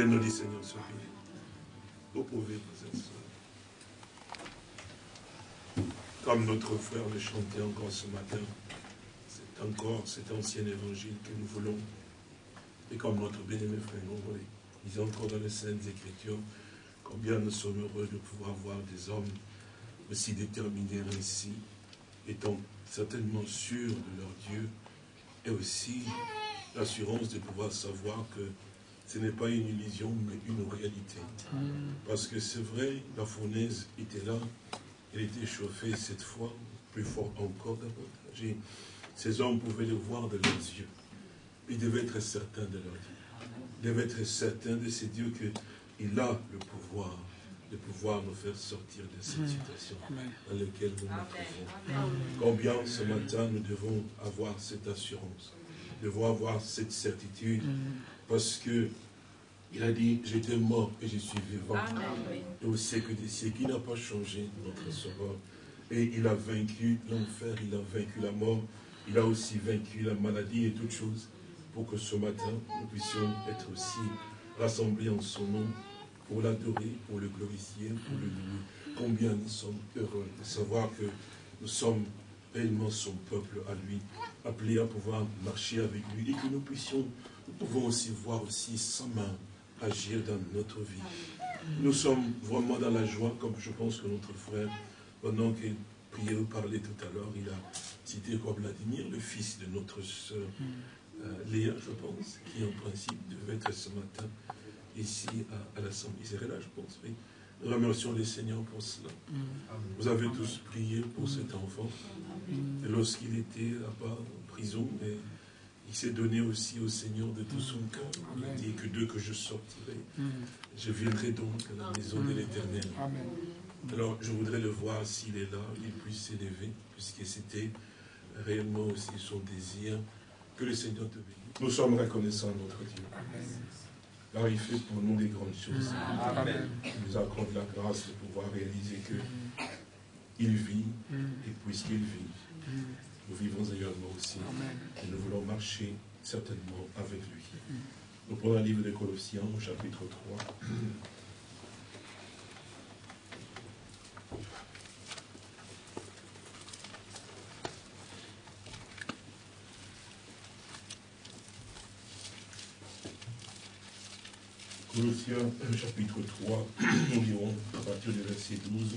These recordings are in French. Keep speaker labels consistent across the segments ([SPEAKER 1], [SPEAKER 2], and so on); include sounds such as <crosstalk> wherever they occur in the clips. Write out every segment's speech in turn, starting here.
[SPEAKER 1] notre Seigneur ce Vous pouvez vous. Comme notre frère le chantait encore ce matin, c'est encore cet ancien évangile que nous voulons. Et comme notre bien-aimé frère nous disait encore dans les Saintes Écritures, combien nous sommes heureux de pouvoir voir des hommes aussi déterminés ainsi, étant certainement sûrs de leur Dieu, et aussi l'assurance de pouvoir savoir que ce n'est pas une illusion, mais une réalité. Mm. Parce que c'est vrai, la fournaise était là, elle était chauffée cette fois, plus fort encore davantage. ces hommes pouvaient le voir de leurs yeux. Ils devaient être certains de leur Dieu. Ils devaient être certains de ces dieux qu'il a le pouvoir de pouvoir nous faire sortir de cette mm. situation dans laquelle nous nous trouvons. Combien ce matin nous devons avoir cette assurance, nous devons avoir cette certitude, mm. Parce que il a dit, j'étais mort et je suis vivant. Et au siècle des siècles, il n'a pas changé notre sauveur. Et il a vaincu l'enfer, il a vaincu la mort, il a aussi vaincu la maladie et toutes choses pour que ce matin, nous puissions être aussi rassemblés en son nom pour l'adorer, pour le glorifier, pour le louer. Combien nous sommes heureux de savoir que nous sommes réellement son peuple à lui, appelé à pouvoir marcher avec lui et que nous puissions, nous pouvons aussi voir aussi sa main agir dans notre vie. Nous sommes vraiment dans la joie, comme je pense que notre frère, pendant qu'il priait ou parlait tout à l'heure, il a cité comme Vladimir, le fils de notre soeur euh, Léa, je pense, qui en principe devait être ce matin ici à, l'Assemblée. Il serait là, je pense, oui. Nous remercions les seigneurs pour cela. Vous avez tous prié pour cet enfant. Lorsqu'il était là-bas en prison, et il s'est donné aussi au Seigneur de tout son cœur. Il dit que d'eux que je sortirai, je viendrai donc à la maison de l'Éternel. Alors, je voudrais le voir s'il est là, il puisse s'élever, puisque c'était réellement aussi son désir. Que le Seigneur te bénisse. Nous sommes reconnaissants à notre Dieu. Car il fait pour nous des grandes choses. Il nous accorde la grâce de pouvoir réaliser que il vit, et puisqu'il vit, nous vivons également aussi. Et nous voulons marcher certainement avec lui. Nous prenons un livre de Colossiens, chapitre 3. Colossiens chapitre 3, nous lirons à partir du verset 12.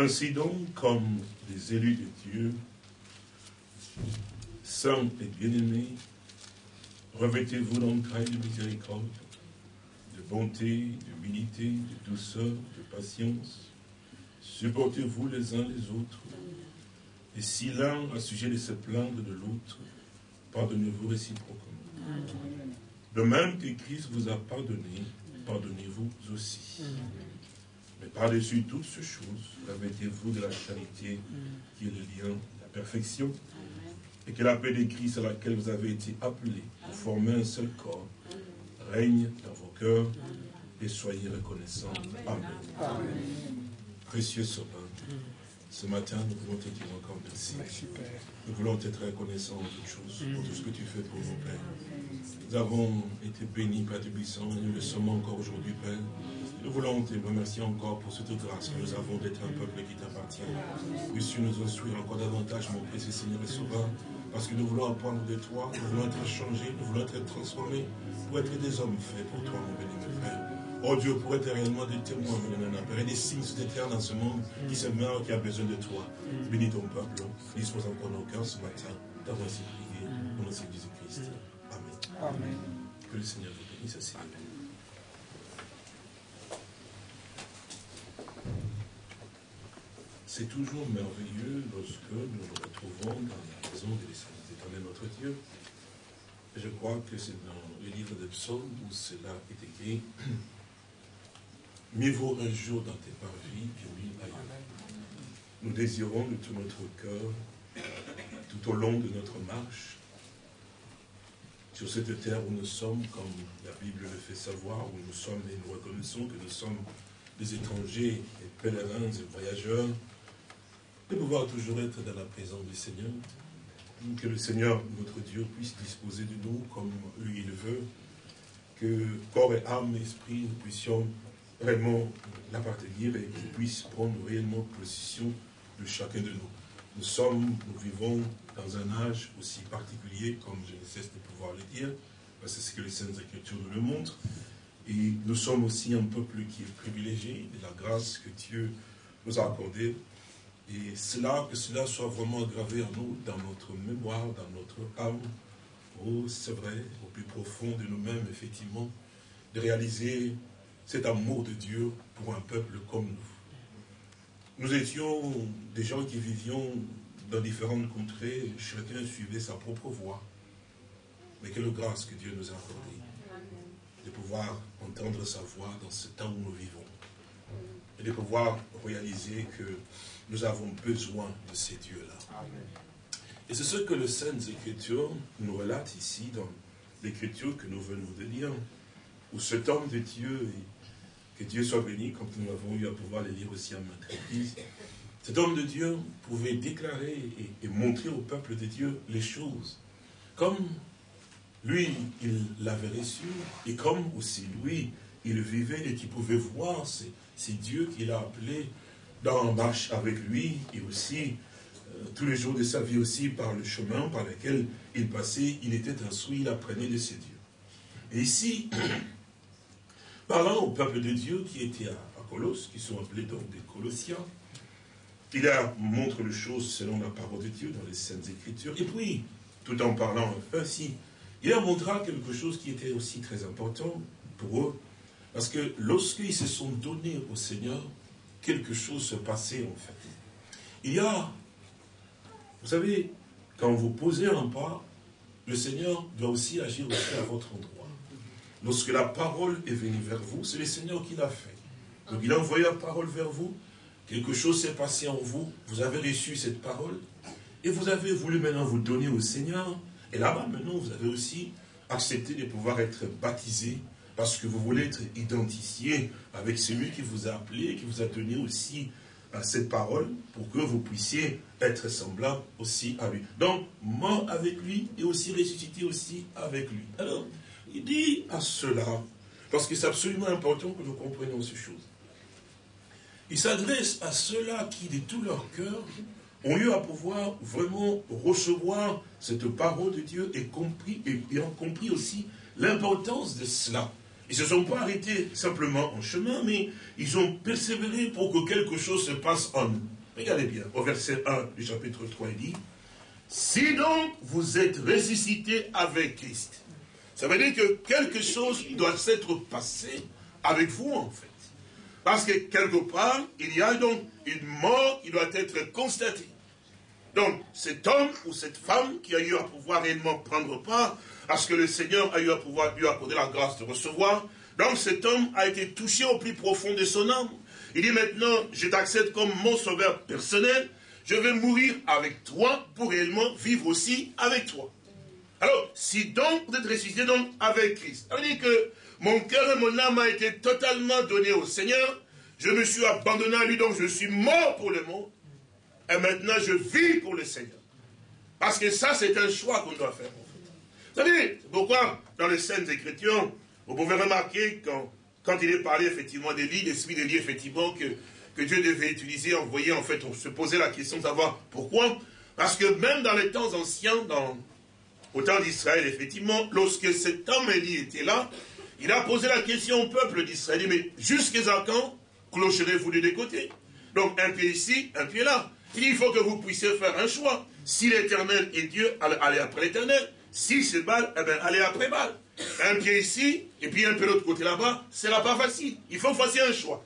[SPEAKER 1] Ainsi donc, comme les élus de Dieu, saints et bien-aimés, revêtez-vous d'entrailles de miséricorde, de bonté, d'humilité, de douceur, de patience. Supportez-vous les uns les autres. Et si l'un a sujet de se plaindre de l'autre, pardonnez-vous réciproquement. De même que Christ vous a pardonné, pardonnez-vous aussi. Mais par-dessus toutes ces choses, revêtez-vous de la charité qui est le lien de la perfection. Et que la paix de Christ à laquelle vous avez été appelés pour former un seul corps règne dans vos cœurs et soyez reconnaissants. Amen. Précieux Sauveur, ce matin, nous voulons te dire encore merci. Nous voulons être reconnaissants de toutes choses, pour tout ce que tu fais pour nos pères. Nous avons été bénis, Père Tubissant, et nous le sommes encore aujourd'hui, Père. Nous voulons te remercier encore pour cette grâce que nous avons d'être un peuple qui t'appartient. Puisses-tu nous instruire encore davantage, mon précieux Seigneur et Sauveur, parce que nous voulons apprendre de toi, nous voulons être changés, nous voulons être transformés pour être des hommes faits pour toi, mon béni, mon frère. Oh Dieu, pour être réellement des témoins, mon Père, et des signes de terre dans ce monde qui se meurt, qui a besoin de toi. Bénis ton peuple, dispose encore nos cœurs ce matin d'avoir ainsi prié au nom de Jésus-Christ. Amen. Amen. Que le Seigneur vous bénisse ainsi. C'est toujours merveilleux lorsque nous nous retrouvons dans la maison de l'éternel notre Dieu. Je crois que c'est dans le livre de psaumes où cela est écrit. Mieux vaut un jour dans tes parvis que mille ailleurs. Nous désirons de tout notre cœur, tout au long de notre marche, sur cette terre où nous sommes, comme la Bible le fait savoir, où nous sommes et nous reconnaissons que nous sommes les étrangers, les pèlerins, les voyageurs, de pouvoir toujours être dans la présence du Seigneur. Que le Seigneur, notre Dieu, puisse disposer de nous comme lui il veut. Que corps et âme, esprit, nous puissions vraiment l'appartenir et qu'il puisse prendre réellement possession de chacun de nous. Nous sommes, nous vivons dans un âge aussi particulier, comme je ne cesse de pouvoir le dire, parce que c'est ce que les Saintes Écritures nous le montrent. Et nous sommes aussi un peuple qui est privilégié de la grâce que Dieu nous a accordée. Et cela, que cela soit vraiment gravé en nous, dans notre mémoire, dans notre âme. Oh, c'est vrai, au plus profond de nous-mêmes, effectivement, de réaliser cet amour de Dieu pour un peuple comme nous. Nous étions des gens qui vivions dans différentes contrées, chacun suivait sa propre voie. Mais quelle grâce que Dieu nous a accordée de pouvoir entendre sa voix dans ce temps où nous vivons. Et de pouvoir réaliser que nous avons besoin de ces dieux-là. Et c'est ce que le Saintes Écritures nous relate ici dans l'écriture que nous venons de lire, où cet homme de Dieu, que Dieu soit béni, comme nous avons eu à pouvoir le lire aussi à notre église, cet homme de Dieu pouvait déclarer et, et montrer au peuple de Dieu les choses, comme lui, il l'avait reçu, et comme aussi lui, il vivait et qu'il pouvait voir ces, dieux qu'il a appelés dans marche avec lui, et aussi euh, tous les jours de sa vie aussi par le chemin par lequel il passait, il était instruit, il apprenait de ces dieux. Et ici, <clears throat> parlant au peuple de Dieu qui était à, Colosse, qui sont appelés donc des Colossiens, il a montre les choses selon la parole de Dieu dans les Saintes Écritures, et puis, tout en parlant ainsi il leur montra quelque chose qui était aussi très important pour eux, parce que lorsqu'ils se sont donnés au Seigneur, quelque chose se passait en fait. Il y a, vous savez, quand vous posez un pas, le Seigneur doit aussi agir aussi à votre endroit. Lorsque la parole est venue vers vous, c'est le Seigneur qui l'a fait. Donc il a envoyé la parole vers vous, quelque chose s'est passé en vous, vous avez reçu cette parole, et vous avez voulu maintenant vous donner au Seigneur, et là-bas, maintenant, vous avez aussi accepté de pouvoir être baptisé parce que vous voulez être identifié avec celui qui vous a appelé, qui vous a donné aussi à cette parole pour que vous puissiez être semblable aussi à lui. Donc, mort avec lui et aussi ressuscité aussi avec lui. Alors, il dit à cela, parce que c'est absolument important que nous comprenions ces choses. Il s'adresse à ceux-là qui, de tout leur cœur, ont eu à pouvoir vraiment recevoir cette parole de Dieu et, compris, et, ont compris aussi l'importance de cela. Ils ne se sont pas arrêtés simplement en chemin, mais ils ont persévéré pour que quelque chose se passe en eux. Regardez bien, au verset 1 du chapitre 3, il dit, Si donc vous êtes ressuscité avec Christ, ça veut dire que quelque chose doit s'être passé avec vous en fait. Parce que quelque part, il y a donc une mort qui doit être constatée. Donc, cet homme ou cette femme qui a eu à pouvoir réellement prendre part, parce que le Seigneur a eu à pouvoir lui accorder la grâce de recevoir, donc cet homme a été touché au plus profond de son âme. Il dit maintenant, je t'accepte comme mon sauveur personnel, je vais mourir avec toi pour réellement vivre aussi avec toi. Alors, si donc vous êtes ressuscité donc avec Christ, ça veut que mon cœur et mon âme a été totalement donné au Seigneur, je me suis abandonné à lui, donc je suis mort pour le monde, et maintenant je vis pour le Seigneur. Parce que ça, c'est un choix qu'on doit faire. Savez, pourquoi dans les scènes Écritures, vous pouvez remarquer quand, quand il est parlé effectivement des lits, l'esprit des lits, effectivement, que, que Dieu devait utiliser, envoyer, en fait, on se posait la question de savoir pourquoi. Parce que même dans les temps anciens, dans, au temps d'Israël, effectivement, lorsque cet homme Élie était là, il a posé la question au peuple d'Israël, mais jusqu'à quand clocherez-vous de deux côtés? Donc un pied ici, un pied là. Il faut que vous puissiez faire un choix. Si l'éternel est Dieu, allez après l'éternel. Si c'est Baal, eh bien, allez après Baal. Un pied ici, et puis un peu l'autre côté là-bas, c'est là pas facile. Il faut faire un choix.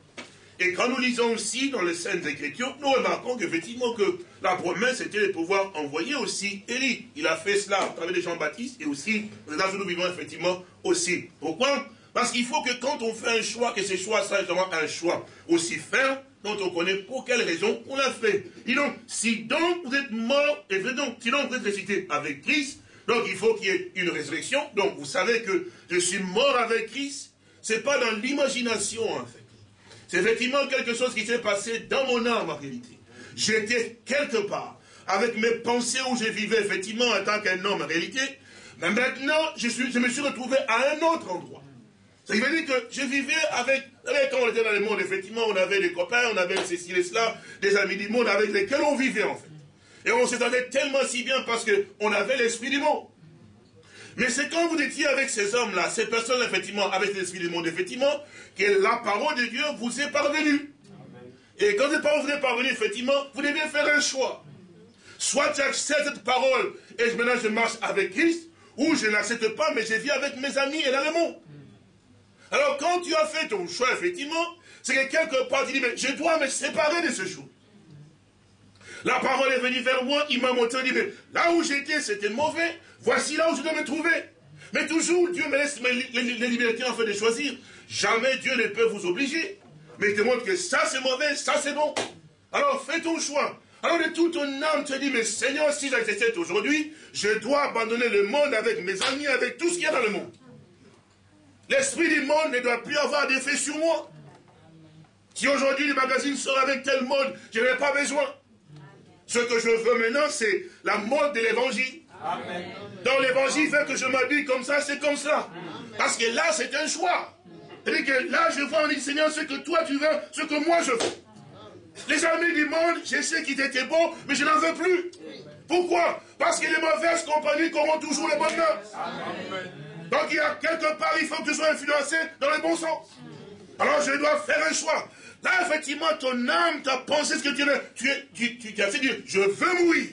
[SPEAKER 1] Et quand nous lisons aussi dans les scènes Écritures, nous remarquons qu'effectivement que la promesse était de pouvoir envoyer aussi Élie. Il a fait cela à travers Jean-Baptiste et aussi, où nous vivons effectivement aussi. Pourquoi? Parce qu'il faut que quand on fait un choix, que ce choix soit justement un choix aussi ferme, dont on connaît pour quelle raison on l'a fait. Et donc, si donc vous êtes mort, et donc, si donc vous êtes ressuscité avec Christ, donc il faut qu'il y ait une résurrection. Donc vous savez que je suis mort avec Christ, c'est pas dans l'imagination en fait. C'est effectivement quelque chose qui s'est passé dans mon âme en réalité. J'étais quelque part, avec mes pensées où je vivais effectivement en tant qu'un homme en réalité, mais maintenant je, me suis retrouvé à un autre endroit. Ça veut dire que je vivais avec, quand on était dans le monde, effectivement, on avait des copains, on avait ceci et cela, des amis du monde avec lesquels on vivait en fait. Et on s'entendait tellement si bien parce qu'on avait l'esprit du monde. Mais c'est quand vous étiez avec ces hommes-là, ces personnes, effectivement, avec l'esprit du monde, effectivement, que la parole de Dieu vous est parvenue. Et quand cette parole vous est parvenue, effectivement, vous devez faire un choix. Soit tu acceptes cette parole et maintenant je marche avec Christ, ou je n'accepte pas, mais je vis avec mes amis et dans le monde. Alors quand tu as fait ton choix, effectivement, c'est que quelque part tu dis, mais je dois me séparer de ce jour. La parole est venue vers moi, il m'a montré, il dit, mais là où j'étais, c'était mauvais, voici là où je dois me trouver. Mais toujours, Dieu me laisse les libertés en fait de choisir. Jamais Dieu ne peut vous obliger. Mais il te montre que ça c'est mauvais, ça c'est bon. Alors fais ton choix. Alors de toute ton âme, tu dis, mais Seigneur, si j'accepte aujourd'hui, je dois abandonner le monde avec mes amis, avec tout ce qu'il y a dans le monde. L'esprit du monde ne doit plus avoir d'effet sur moi. Si aujourd'hui le magazine sort avec tel mode, je n'ai pas besoin. Ce que je veux maintenant, c'est la mode de l'évangile. Dans l'évangile fait que je m'habille comme ça, c'est comme ça. Parce que là, c'est un choix. C'est-à-dire que là, je vois, on dit, Seigneur, ce que toi tu veux, ce que moi je veux. Les amis du monde, je sais qu'ils étaient bons, mais je n'en veux plus. Pourquoi? Parce que les mauvaises compagnies corrompent toujours les bonnes Donc il y a quelque part, il faut que tu sois influencé dans le bon sens. Alors je dois faire un choix. Là, effectivement, ton âme t'a pensé ce que tu. Tu, tu, tu, tu as fait dire, je veux mourir.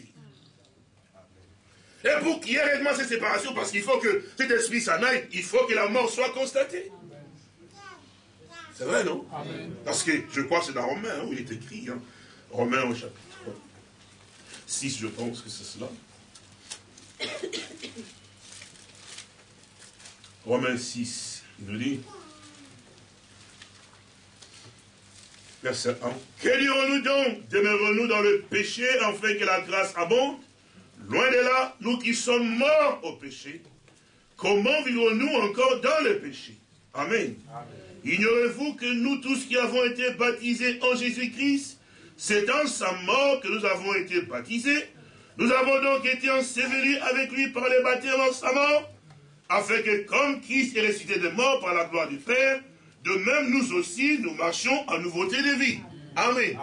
[SPEAKER 1] Et pour qu'il y ait réellement cette séparation, parce qu'il faut que cet esprit s'en aille, il faut que la mort soit constatée. C'est vrai, non? Parce que je crois que c'est dans Romain hein, où il est écrit. Hein. Romain au chapitre 6, je pense que c'est cela. <coughs> Romains 6, il nous dit. Verset 1. Que dirons-nous donc? Demeurons-nous dans le péché afin que la grâce abonde? Loin de là, nous qui sommes morts au péché, comment vivons-nous encore dans le péché? Amen. Ignorez-vous que nous tous qui avons été baptisés en Jésus-Christ, c'est en sa mort que nous avons été baptisés. Nous avons donc été ensevelis avec lui par les baptêmes en sa mort, afin que comme Christ est ressuscité de mort par la gloire du Père, de même nous aussi, nous marchions en nouveauté de vie. Amen.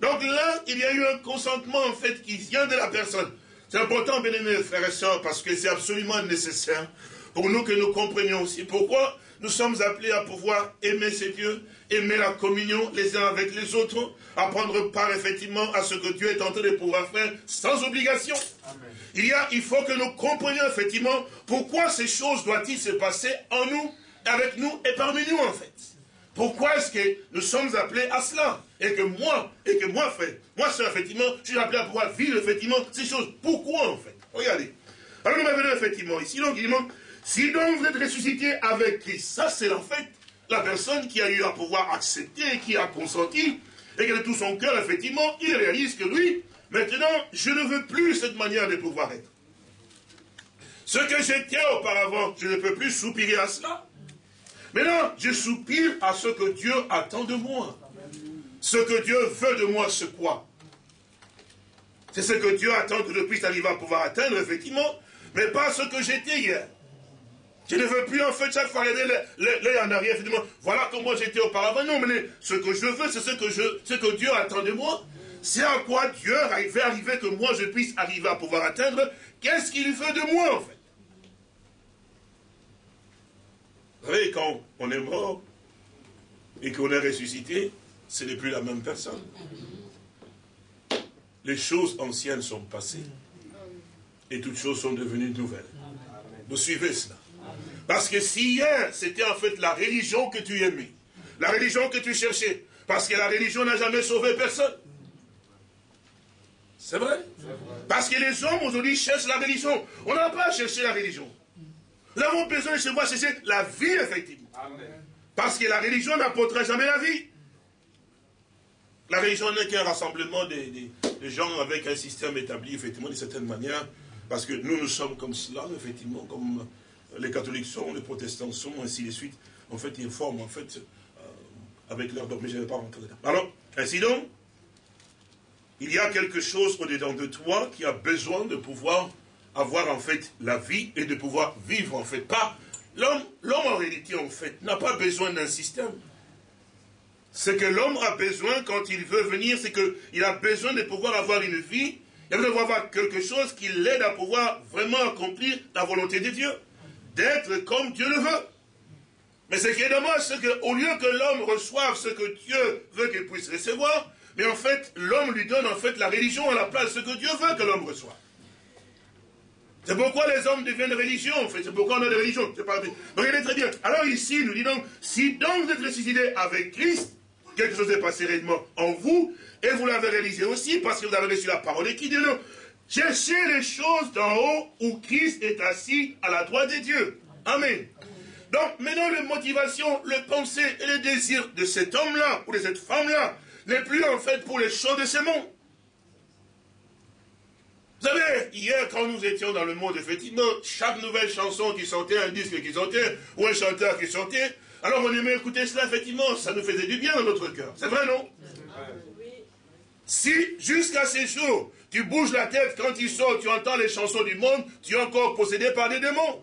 [SPEAKER 1] Donc là, il y a eu un consentement en fait qui vient de la personne. C'est important, bien aimés frères et sœurs, parce que c'est absolument nécessaire pour nous que nous comprenions aussi pourquoi nous sommes appelés à pouvoir aimer ces dieux, aimer la communion les uns avec les autres, à prendre part effectivement à ce que Dieu est en train de pouvoir faire sans obligation. Il, y a, il faut que nous comprenions effectivement pourquoi ces choses doivent-ils se passer en nous, avec nous et parmi nous en fait. Pourquoi est-ce que nous sommes appelés à cela Et que moi, et que moi, frère, moi, c'est effectivement, je suis appelé à pouvoir vivre effectivement ces choses. Pourquoi en fait? Regardez. Alors nous revenons effectivement ici, donc il si donc vous êtes ressuscité avec Christ, ça c'est en fait la personne qui a eu à pouvoir accepter, qui a consenti, et que de tout son cœur, effectivement, il réalise que lui, maintenant, je ne veux plus cette manière de pouvoir être. Ce que j'étais auparavant, je ne peux plus soupirer à cela. Maintenant, je soupire à ce que Dieu attend de moi. Ce que Dieu veut de moi, c'est quoi? C'est ce que Dieu attend que je puisse arriver à pouvoir atteindre, effectivement, mais pas ce que j'étais hier. Je ne veux plus en fait chaque fois regarder l'œil en arrière, effectivement, voilà comment j'étais auparavant. Non, mais ce que je veux, c'est ce que, je, ce que Dieu attend de moi. C'est à quoi Dieu va arriver que moi je puisse arriver à pouvoir atteindre. Qu'est-ce qu'il veut de moi en fait? Vous savez, quand on est mort et qu'on est ressuscité, ce n'est plus la même personne. Les choses anciennes sont passées et toutes choses sont devenues nouvelles. Vous suivez cela Parce que si hier, c'était en fait la religion que tu aimais, la religion que tu cherchais, parce que la religion n'a jamais sauvé personne. C'est vrai Parce que les hommes aujourd'hui cherchent la religion. On n'a pas cherché la religion. Nous avons besoin de se voir chercher la vie, effectivement. Parce que la religion n'apportera jamais la vie. La religion n'est qu'un rassemblement de, gens avec un système établi, effectivement, d'une certaine manière. Parce que nous, nous sommes comme cela, effectivement, comme les catholiques sont, les protestants sont, ainsi de suite. En fait, ils forment, en fait, avec leur dogme. Mais je ne vais pas rentrer dedans. Alors, ainsi donc, il y a quelque chose au-dedans de toi qui a besoin de pouvoir avoir en fait la vie et de pouvoir vivre en fait. Pas l'homme, l'homme en réalité en fait n'a pas besoin d'un système. Ce que l'homme a besoin quand il veut venir, c'est qu'il a besoin de pouvoir avoir une vie, il a besoin d'avoir quelque chose qui l'aide à pouvoir vraiment accomplir la volonté de Dieu, d'être comme Dieu le veut. Mais ce qui est dommage, c'est qu'au lieu que l'homme reçoive ce que Dieu veut qu'il puisse recevoir, mais en fait, l'homme lui donne en fait la religion à la place de ce que Dieu veut que l'homme reçoive. C'est pourquoi les hommes deviennent religions, en fait. C'est pourquoi on a des religions. C'est pas... Regardez très bien. Alors ici, nous disons, si donc vous êtes ressuscité avec Christ, quelque chose est passé réellement en vous, et vous l'avez réalisé aussi, parce que vous avez reçu la parole de qui dit non. Cherchez les choses d'en haut où Christ est assis à la droite de Dieu. Amen. Donc, maintenant, les motivations, les pensées et les désirs de cet homme-là, ou de cette femme-là, n'est plus en fait pour les choses de ce monde. Vous savez, hier, quand nous étions dans le monde, effectivement, chaque nouvelle chanson qui sortait, un disque qui sortait, ou un chanteur qui sortait, alors on aimait écouter cela, effectivement, ça nous faisait du bien dans notre cœur. C'est vrai, non? Si, jusqu'à ces jours, tu bouges la tête quand il sort, tu entends les chansons du monde, tu es encore possédé par des démons.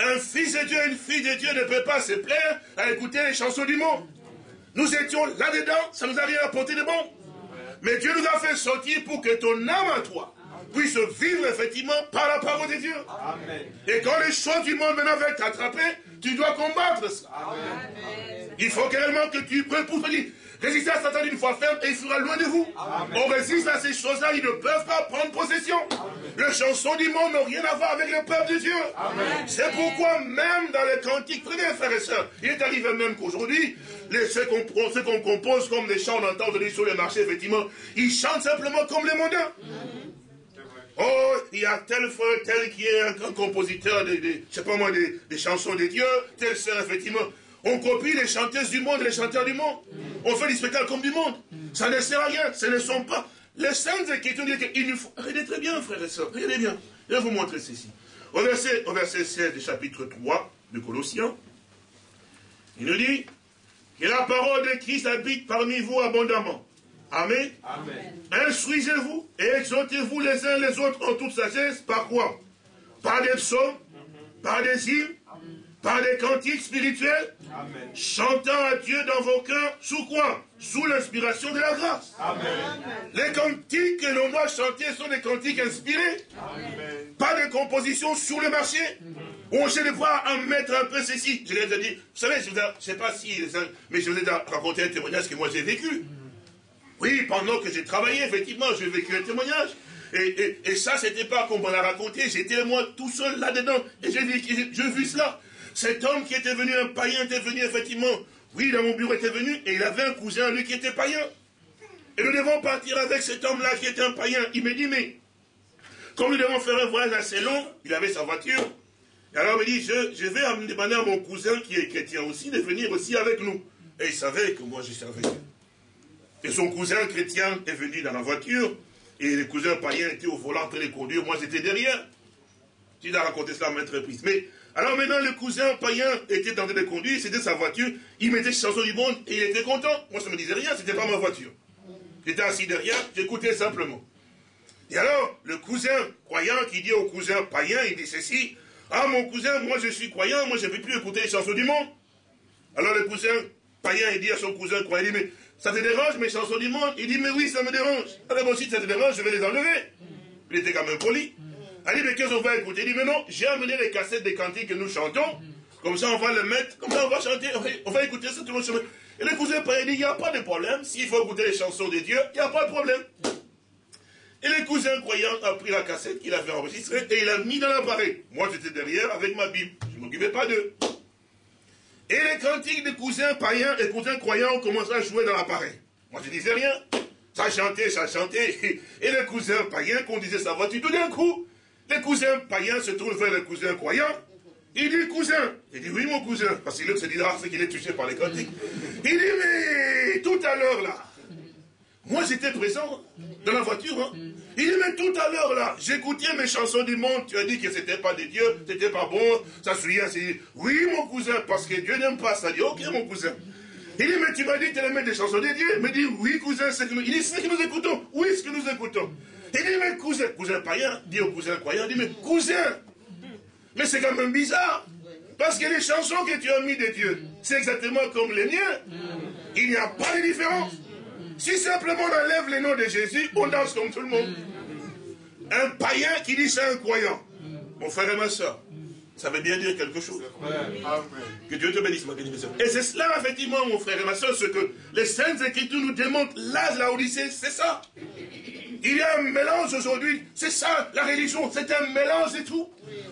[SPEAKER 1] Un fils de Dieu, une fille de Dieu ne peut pas se plaire à écouter les chansons du monde. Nous étions là-dedans, ça nous a rien apporté de bon. Mais Dieu nous a fait sortir pour que ton âme à toi puisse vivre effectivement par la parole de Dieu. Et quand les choses du monde maintenant veulent t'attraper, tu dois combattre ça. Il faut réellement que tu pour dire, Résistez à Satan une fois ferme et il sera loin de vous. On résiste à ces choses-là, ils ne peuvent pas prendre possession. Les chansons du monde n'ont rien à voir avec le peuple de Dieu. C'est pourquoi même dans les cantiques, très bien frères et sœurs, il est arrivé même qu'aujourd'hui, ceux qu'on compose comme des chants, on entend aujourd'hui sur les marchés, effectivement, ils chantent simplement comme les mondains. Oh, il y a tel frère, tel qui est un, compositeur, de, des, chansons de Dieu, tel sœur, effectivement. On copie les chanteuses du monde, les chanteurs du monde. On fait des spectacles comme du monde. Ça ne sert à rien. Ce ne sont pas. Les saintes écritures disent qu'il nous faut. Regardez très bien, frères et sœurs. Regardez bien. Je vais vous montrer ceci. Au verset, au verset 16 du chapitre 3 de Colossiens, il nous dit que la parole de Christ habite parmi vous abondamment. Amen. Amen. Instruisez-vous et exhortez-vous les uns les autres en toute sagesse. Par quoi? Par des psaumes, par des hymnes, par des cantiques spirituels, chantant à Dieu dans vos cœurs, sous quoi? Sous l'inspiration de la grâce. Les cantiques que l'on doit chanter sont des cantiques inspirés, pas de compositions sur le marché. On cherche de voir en mettre un peu ceci. Je l'ai dit, vous savez, je ne sais pas si, mais je vous ai raconté un témoignage que moi j'ai vécu. Oui, pendant que j'ai travaillé, effectivement, j'ai vécu un témoignage. Et, et, ça, c'était pas comme on l'a raconté, j'étais moi tout seul là-dedans, et j'ai vu cela. Cet homme qui était venu, un païen, était venu effectivement. Oui, dans mon bureau était venu et il avait un cousin, lui, qui était païen. Et nous devons partir avec cet homme-là qui était un païen. Il me dit, mais comme nous devons faire un voyage assez long, il avait sa voiture. Et alors il me dit, je, vais demander à mon cousin qui est chrétien aussi de venir aussi avec nous. Et il savait que moi j'étais avec lui. Et son cousin chrétien est venu dans la voiture. Et le cousin païen était au volant en train de conduire. Moi j'étais derrière. Tu as raconté cela à maintes reprises. Mais alors maintenant, le cousin païen était en train de conduire, c'était sa voiture, il mettait ses chansons du monde et il était content. Moi, ça ne me disait rien, c'était pas ma voiture. J'étais assis derrière, j'écoutais simplement. Et alors, le cousin croyant qui dit au cousin païen, il dit ceci, ah mon cousin, moi je suis croyant, moi je ne peux plus écouter les chansons du monde. Alors le cousin païen, il dit à son cousin croyant, il dit, mais ça te dérange mes chansons du monde? Il dit, mais oui, ça me dérange. Alors moi aussi, ça te dérange, je vais les enlever. Il était quand même poli. Elle dit, mais qu'est-ce qu'on va écouter? Il dit, mais non, j'ai amené les cassettes des cantiques que nous chantons. Comme ça, on va le mettre, comme ça, on va chanter, on va écouter ça tout le monde. Et le cousin il dit, il n'y a pas de problème. S'il faut écouter les chansons de Dieu, il n'y a pas de problème. Et le cousin croyant a pris la cassette qu'il avait enregistrée et il l'a mis dans l'appareil. Moi, j'étais derrière avec ma Bible. Je ne m'occupais pas d'eux. Et les cantiques des cousins païens et cousins croyants ont commencé à jouer dans l'appareil. Moi, je disais rien. Ça chantait, ça chantait. <laughs> Et le cousin païen conduisait sa voiture tout d'un coup. Les cousins païens se trouvent vers les cousins croyants. Il dit, cousin. Il dit, oui, mon cousin. Parce qu'il se dit, ah, c'est qu'il est touché par les cantiques. Il dit, mais tout à l'heure, là, Moi, j'étais présent dans la voiture. Hein. Il dit, mais tout à l'heure, là, j'écoutais mes chansons du monde. Tu as dit que c'était pas de Dieu, c'était pas bon. Ça se c'est oui, mon cousin, parce que Dieu n'aime pas ça. Dit, ok, mon cousin. Il dit, mais tu m'as dit tu aimais des chansons de Dieu. Il me dit, oui, cousin, c'est que nous... Il dit, c'est que nous écoutons. Oui, ce que nous écoutons. Il dit, mais cousin, cousin païen, dit au cousin croyant, il dit, mais cousin, mais c'est quand même bizarre. Parce que les chansons que tu as mis de Dieu, c'est exactement comme les miens. Il n'y a pas de différence. Si simplement on enlève le nom de Jésus, on danse comme tout le monde. Un païen qui dit c'est un croyant. Mon frère et ma soeur, ça veut bien dire quelque chose. Que Dieu te bénisse, ma bénédiction. Et c'est cela, effectivement, mon frère et ma soeur, ce que les Saintes Écritures nous démontrent. Là, la Odyssée, c'est ça. Il y a un mélange aujourd'hui. C'est ça, la religion. C'est un mélange et tout.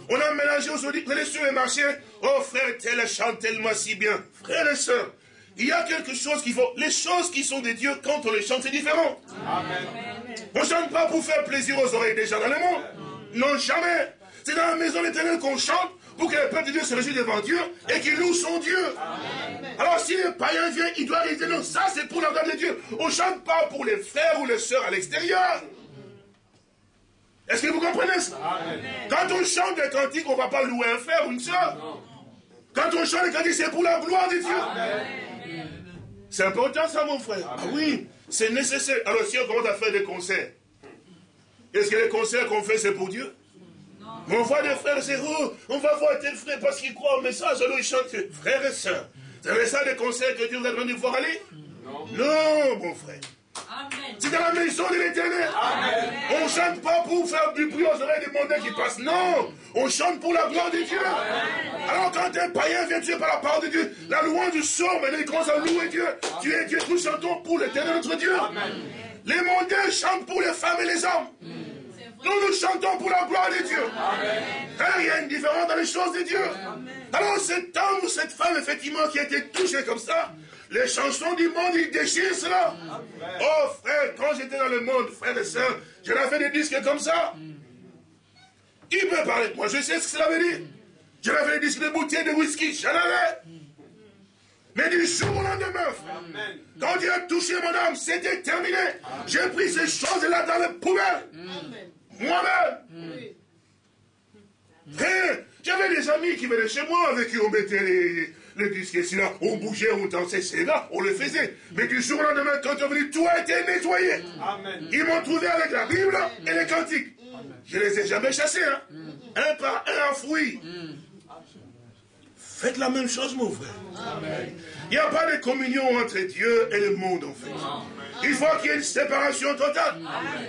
[SPEAKER 1] On a mélangé aujourd'hui. Vous allez sur les marchés. Oh, frère, tel chante tellement si bien. Frère et soeur, il y a quelque chose qu'il faut. Les choses qui sont des dieux, quand on les chante, c'est différent. On ne chante pas pour faire plaisir aux oreilles des gens dans le monde. Non, jamais. C'est dans la maison l'éternel qu'on chante pour que le peuple de Dieu se réjouisse devant Dieu et qu'il loue son Dieu. Alors si le païen vient, il doit dire non, ça c'est pour la gloire de Dieu. On ne chante pas pour les frères ou les sœurs à l'extérieur. Est-ce que vous comprenez ça? Quand on chante des cantiques, on ne va pas louer un frère ou une sœur. Quand on chante des cantiques, c'est pour la gloire de Dieu. C'est important ça, mon frère. Ah oui, c'est nécessaire. Alors si on commence à faire des concerts, est-ce que les concerts qu'on fait, c'est pour Dieu? On voit des frères et oh, on va voir tel frère parce qu'il croit au message, alors il chante, frères et sœurs. C'est ça des conseils que Dieu vous a demandé de voir aller Non. Non, mon frère. C'est dans la maison de l'éternel. On ne chante pas pour faire du bruit aux oreilles des mondains qui passent. Non. On chante pour la gloire de Dieu. Alors quand un païen vient tuer par la parole de Dieu, la louange du sort, mais il commence à louer Dieu. Tu es Dieu, nous chantons pour l'éternel notre Dieu. Les mondains chantent pour les femmes et les hommes. Nous nous chantons pour la gloire de Dieu. il y a une différence dans les choses de Dieu. Alors cet homme ou cette femme, effectivement, qui a été touché comme ça, les chansons du monde, ils déchirent cela. Oh frère, quand j'étais dans le monde, frère et soeur, j'avais fait des disques comme ça. Il me parlait. Moi, je sais ce que cela veut dire. J'avais fait des disques de bouteilles de whisky. J'en avais. Mais du jour au lendemain, frère, quand Dieu a touché mon âme, c'était terminé. J'ai pris ces choses-là dans la poubelle. Moi-même. J'avais des amis qui venaient chez moi avec qui on mettait les, les disques ici là, on bougeait, on dansait, c'est là, on le faisait. Mais du jour au lendemain, quand on venait, tout a été nettoyé. Ils m'ont trouvé avec la Bible et les cantiques. Je ne les ai jamais chassés, hein. un par un enfoui. Faites la même chose, mon frère. Il n'y a pas de communion entre Dieu et le monde, en fait. Il faut qu'il y ait une séparation totale.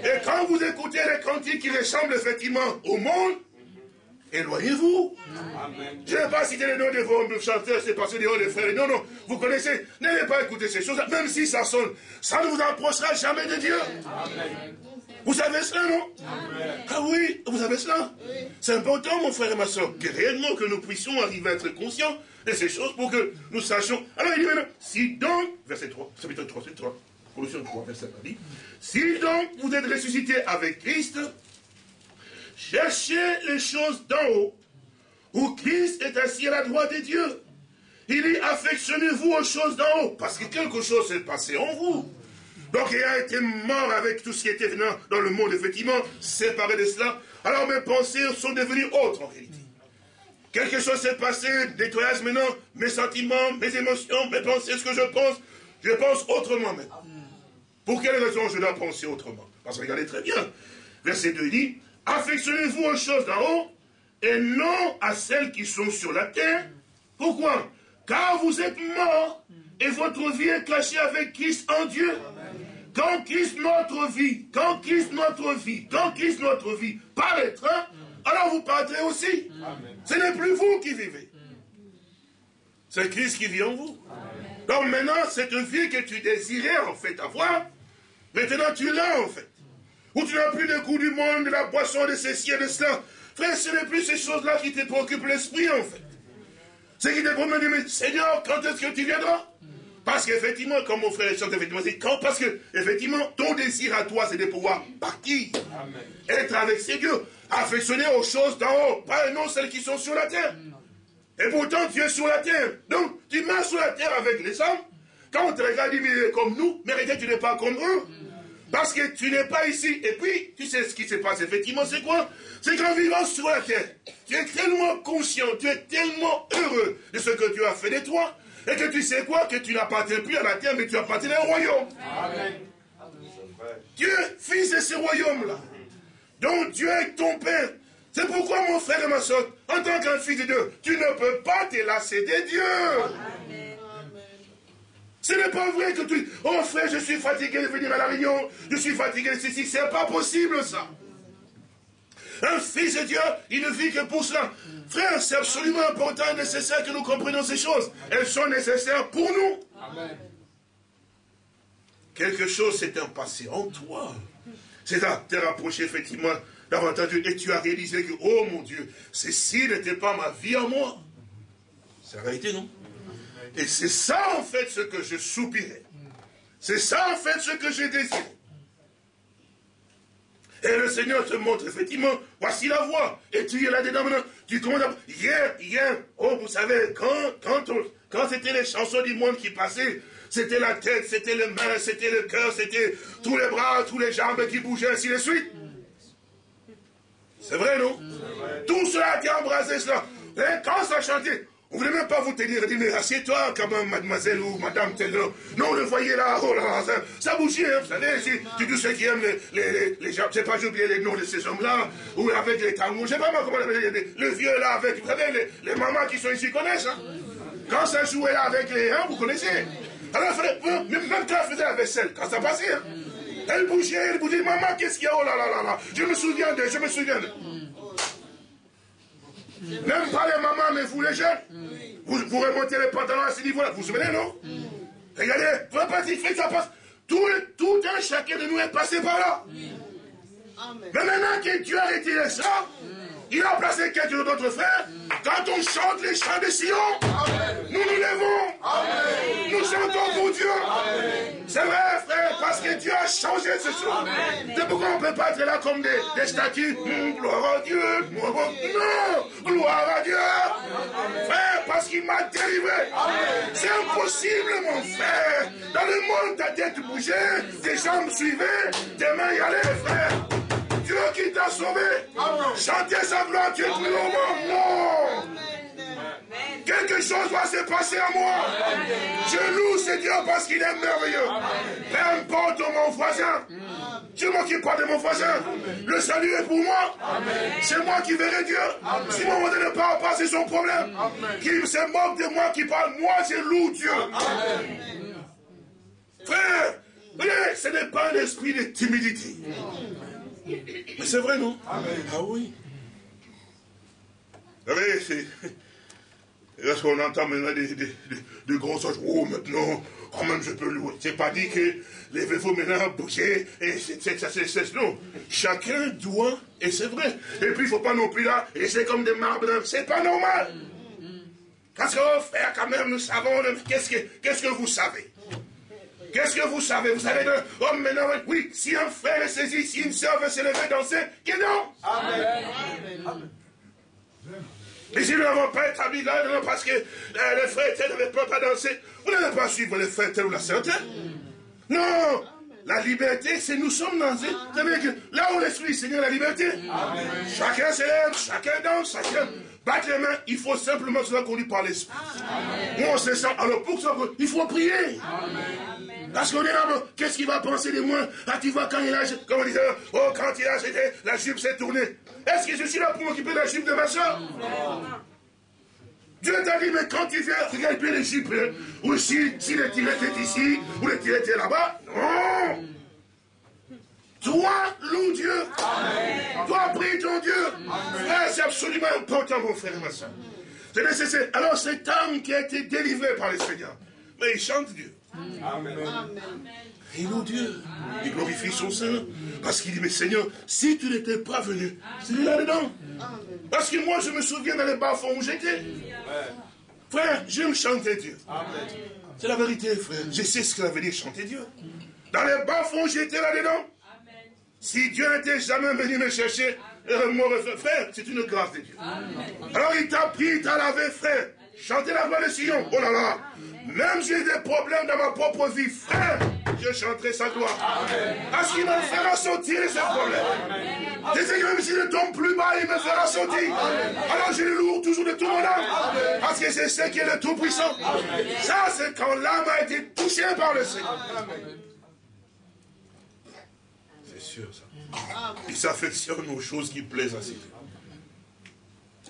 [SPEAKER 1] Et quand vous écoutez les cantiques qui ressemblent effectivement au monde, éloignez-vous. Je ne vais pas citer les noms de vos chanteurs, c'est parce que des des frères. Non, non, vous connaissez. N'allez pas écouter ces choses, même si ça sonne. Ça ne vous approchera jamais de Dieu. Vous savez cela, non? Ah oui, vous savez cela? C'est important, mon frère et ma soeur, que réellement que nous puissions arriver à être conscients de ces choses pour que nous sachions. Alors il dit maintenant, si donc, verset 3, chapitre 3, c'est 3, Colossiens 3, verset 3, dit, si donc vous êtes ressuscité avec Christ, cherchez les choses d'en haut, où Christ est assis à la droite de Dieu. Il dit, affectionnez-vous aux choses d'en haut, parce que quelque chose s'est passé en vous. Donc il a été mort avec tout ce qui était venant dans le monde, effectivement, séparé de cela. Alors mes pensées sont devenues autres en réalité. Quelque chose s'est passé, nettoyage maintenant, mes sentiments, mes émotions, mes pensées, ce que je pense, je pense autrement maintenant. Pour quelle raison je dois penser autrement? Parce que regardez très bien, verset 2 dit, affectionnez-vous aux choses d'en haut et non à celles qui sont sur la terre. Pourquoi? Car vous êtes morts et votre vie est cachée avec Christ en Dieu. Quand Christ notre vie, quand Christ notre vie, quand Christ notre vie paraîtra, alors vous paraîtrez aussi. Ce n'est plus vous qui vivez. C'est Christ qui vit en vous. Donc maintenant, cette vie que tu désirais en fait avoir, maintenant tu l'as en fait. Où tu n'as plus le goût du monde, de la boisson, de ceci et de cela. Frère, ce n'est plus ces choses-là qui te préoccupent l'esprit en fait. C'est qui te promène, mais Seigneur, quand est-ce que tu viendras? Parce qu'effectivement, comme mon frère chante, effectivement, c'est quand, parce que, effectivement, ton désir à toi, c'est de pouvoir partir, être avec ces dieux, affectionner aux choses d'en haut, pas non celles qui sont sur la terre. Et pourtant, tu es sur la terre. Donc, tu marches sur la terre avec les hommes. Quand on te regarde, dit, mais comme nous, mais regarde, tu n'es pas comme eux. Parce que tu n'es pas ici. Et puis, tu sais ce qui se passe effectivement, c'est quoi? C'est qu'en vivant sur la terre, tu es tellement conscient, tu es tellement heureux de ce que tu as fait de toi, et que tu sais quoi? Que tu n'appartiens plus à la terre, mais tu appartiens au royaume. Amen. Dieu, fils de ce royaume-là, dont Dieu est ton Père. C'est pourquoi, mon frère et ma soeur, en tant qu'un fils de Dieu, tu ne peux pas te lasser de Dieu. Amen. Ce n'est pas vrai que tu... Oh frère, je suis fatigué de venir à la réunion, je suis fatigué de ceci. C'est pas possible ça. Un fils de Dieu, il ne vit que pour cela. Frère, c'est absolument important et nécessaire que nous comprenions ces choses. Elles sont nécessaires pour nous. Amen. Quelque chose s'est passé en toi. C'est à te rapprocher effectivement davantage et tu as réalisé que, oh mon Dieu, ceci n'était pas ma vie à moi. C'est la réalité, non? Et c'est ça en fait ce que je soupirais. C'est ça en fait ce que j'ai désiré. Et le Seigneur te montre effectivement, voici la voie. Et tu es là-dedans maintenant. Tu commences à... Hier, hier, oh, vous savez, quand, quand, quand c'était les chansons du monde qui passaient, c'était la tête, c'était les mains, c'était le cœur, c'était tous les bras, tous les jambes qui bougeaient, ainsi de suite. C'est vrai, non? Tout cela a été embrasé, cela. Et quand ça chantait, on ne voulait même pas vous tenir et dire, mais assieds-toi quand même, mademoiselle ou madame tel. Non, le voyez là, oh là, ça, ça bougeait, hein, vous savez, si, tu tous ceux qui aiment les, les, les, les gens, je sais pas, j'ai oublié les noms de ces hommes-là, ou avec les tambours, je sais pas moi comment on appelle, le vieux là, avec, vous savez, les, les mamans qui sont ici connaissent, hein. Quand ça jouait là avec les, hein, vous connaissez. Alors, même quand elle faisait la vaisselle, quand ça passait, hein, elle bougeait, elle bougeait, maman, qu'est-ce qu'il y a, oh là là là là, je me souviens de, je me souviens de. Même pas les mamans, mais vous les jeunes. Vous, vous remontez les pantalons à ce niveau-là. Vous vous souvenez, non? Regardez, vous pas dit, ça passe. Tout, tout un chacun de nous est passé par là. Mais maintenant que Dieu a retiré ça, il a placé quelqu'un d'autre frère. Quand on chante les chants de Sion, nous nous levons. Nous chantons pour Dieu. C'est vrai, frère, parce que Dieu a changé ce soir. C'est pourquoi on ne peut pas être là comme des, des statues? Hum, gloire à Dieu. Non, gloire à Dieu. Frère, parce qu'il m'a délivré. C'est impossible, mon frère. Dans le monde, ta tête bougeait, tes jambes suivaient, tes mains y allaient, frère. Dieu qui t'a sauvé. Chantez sa gloire, tu es plus au Non. Quelque chose va se passer à moi. Je loue ce Dieu parce qu'il est merveilleux. Peu importe mon voisin. Je ne m'occupe pas de mon voisin. Le salut est pour moi. C'est moi qui verrai Dieu. Si mon voisin ne parle pas, c'est son problème. Qu'il se moque de moi, qui parle, moi je loue Dieu. Frère, ce n'est pas un esprit de timidité. C'est vrai, non Ah oui. Vous savez, c'est... Lorsqu'on entend maintenant des, des, des, gros choses, oh maintenant, quand même je peux louer. C'est pas dit que les vous maintenant bouger, et c'est ça, c'est non. Chacun doit, et c'est vrai. Et puis il ne faut pas non plus là, et c'est comme des marbres, c'est pas normal. Parce que, oh frère, quand même, nous savons, qu'est-ce que, qu'est-ce que vous savez? Qu'est-ce que vous savez? Vous savez que, oh maintenant, oui, si un frère est saisi, si une soeur veut se lever danser, que non? Amen. Amen. Et si nous n'avons pas établi là, non, parce que euh, les frères ne veulent pas danser, vous n'allez pas suivre les frères ou la sœur Non la liberté, c'est nous sommes dans... Vous savez que là où l'Esprit Seigneur, la liberté. Amen. Chacun s'élève, chacun danse, chacun bat les mains. Il faut simplement cela qu'on lui par l'Esprit. on se sent. Alors pour ça, il faut prier. Amen. Parce qu'on est là, qu'est-ce qu'il va penser de moi? Ah, tu vois, quand il a, comme on disait, oh, quand il a jeté, la jupe s'est tournée. Est-ce que je suis là pour m'occuper de la jupe de ma soeur? Dieu t'a dit, mais quand tu viens regarder les jupes, hein, ou si, si le tiret est ici, ou le tiret est là-bas, non toi, loue Dieu. Amen. Toi, prie ton Dieu. c'est absolument important, mon frère et ma soeur. C'est nécessaire. Alors, cet homme qui a été délivré par le Seigneur, mais il chante Dieu. Amen. Il loue Dieu. Il glorifie son Saint. Parce qu'il dit, mais Seigneur, si tu n'étais pas venu, c'est là-dedans. Parce que moi, je me souviens dans les bas-fonds où j'étais. Frère, j'aime chanter Dieu. C'est la vérité, frère. Je sais ce que ça veut dire chanter Dieu. Dans les bas-fonds, j'étais là-dedans. Si Dieu n'était jamais venu me chercher, euh, frère, c'est une grâce de Dieu. Alors il t'a pris, il t'a lavé, frère. chanter la voix de Sion. Oh là là. Même j'ai des problèmes dans ma propre vie, frère, je chanterai sa gloire. Parce qu'il me fera sortir de ce problème. Je sais que même si je tombe plus bas, il me fera sortir. Alors je le lourd toujours de tout mon âme. Parce que c'est ce qui est le Tout-Puissant. Ça, c'est quand l'âme a été touchée par le Seigneur. C'est sûr, ça. Il s'affectionne aux choses qui plaisent à ses yeux.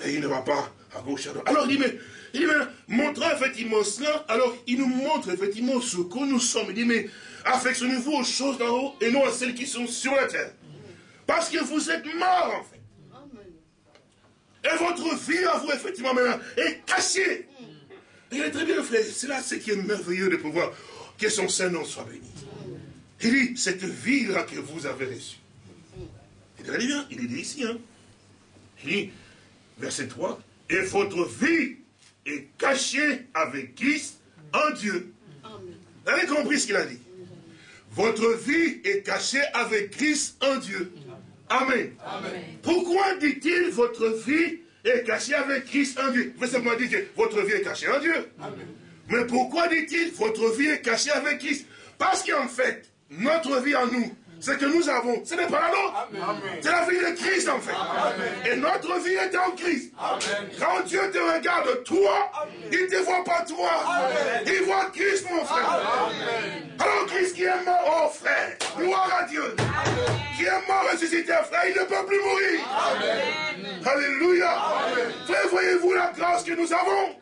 [SPEAKER 1] Et il ne va pas à gauche à droite. Alors il dit, mais, il dit, mais montrant effectivement cela, alors il nous montre effectivement ce que nous sommes. Il dit, mais affectionnez-vous aux choses d'en haut et non à celles qui sont sur la terre. Parce que vous êtes morts en fait. Et votre vie à vous, effectivement, maintenant, est cachée. il est très bien, frère. C'est là ce qui est merveilleux de pouvoir que son Saint-Nom soit béni. Il dit, cette vie-là que vous avez reçue. Il dit bien, il dit ici, hein. Il dit, verset 3, et votre vie est cachée avec Christ en Dieu. Vous avez compris ce qu'il a dit? Votre vie est cachée avec Christ en Dieu. Amen. Pourquoi dit-il votre vie est cachée avec Christ en Dieu? Vous simplement dire que votre vie est cachée en Dieu. Mais pourquoi dit-il votre vie est cachée avec Christ? Parce qu'en fait, notre vie en nous, ce que nous avons, ce n'est pas la nôtre. C'est la vie de Christ en fait. Et notre vie est en Christ. Quand Dieu te regarde, toi, il ne te voit pas toi. Il voit Christ, mon frère. Alors Christ qui est mort, oh frère, gloire à Dieu. Qui est mort ressuscité, frère, il ne peut plus mourir. Alléluia. Frère, voyez-vous la grâce que nous avons?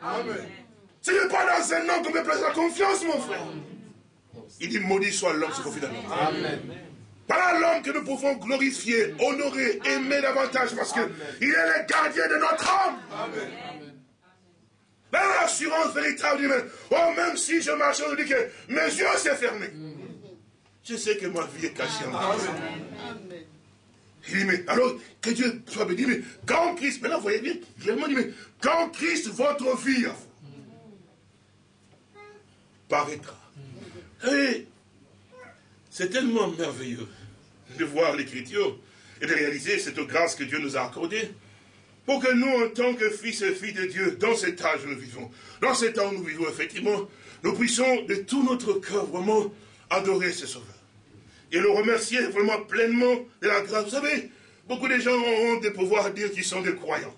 [SPEAKER 1] Ce n'est pas dans un nom qu'on peut placer la confiance, mon frère. Il dit, maudit soit l'homme qui confie dans Amen. Voilà l'homme que nous pouvons glorifier, honorer, aimer davantage parce qu'il est le gardien de notre âme. Amen. L'assurance véritable du même. Oh, même si je marche, je dis que mes yeux sont fermés. Je sais que ma vie est cachée en moi. Il dit, mais alors, que Dieu soit béni, mais quand Christ, maintenant, vous voyez bien, il dit, mais quand Christ, votre vie, paraîtra. Et c'est tellement merveilleux de voir l'écriture et de réaliser cette grâce que Dieu nous a accordée pour que nous, en tant que fils et filles de Dieu, dans cet âge où nous vivons, dans cet temps où nous vivons, effectivement, nous puissions de tout notre cœur vraiment adorer ce Sauveur. Et le remercier vraiment pleinement de la grâce. Vous savez, beaucoup de gens ont honte de pouvoir dire qu'ils sont des croyants.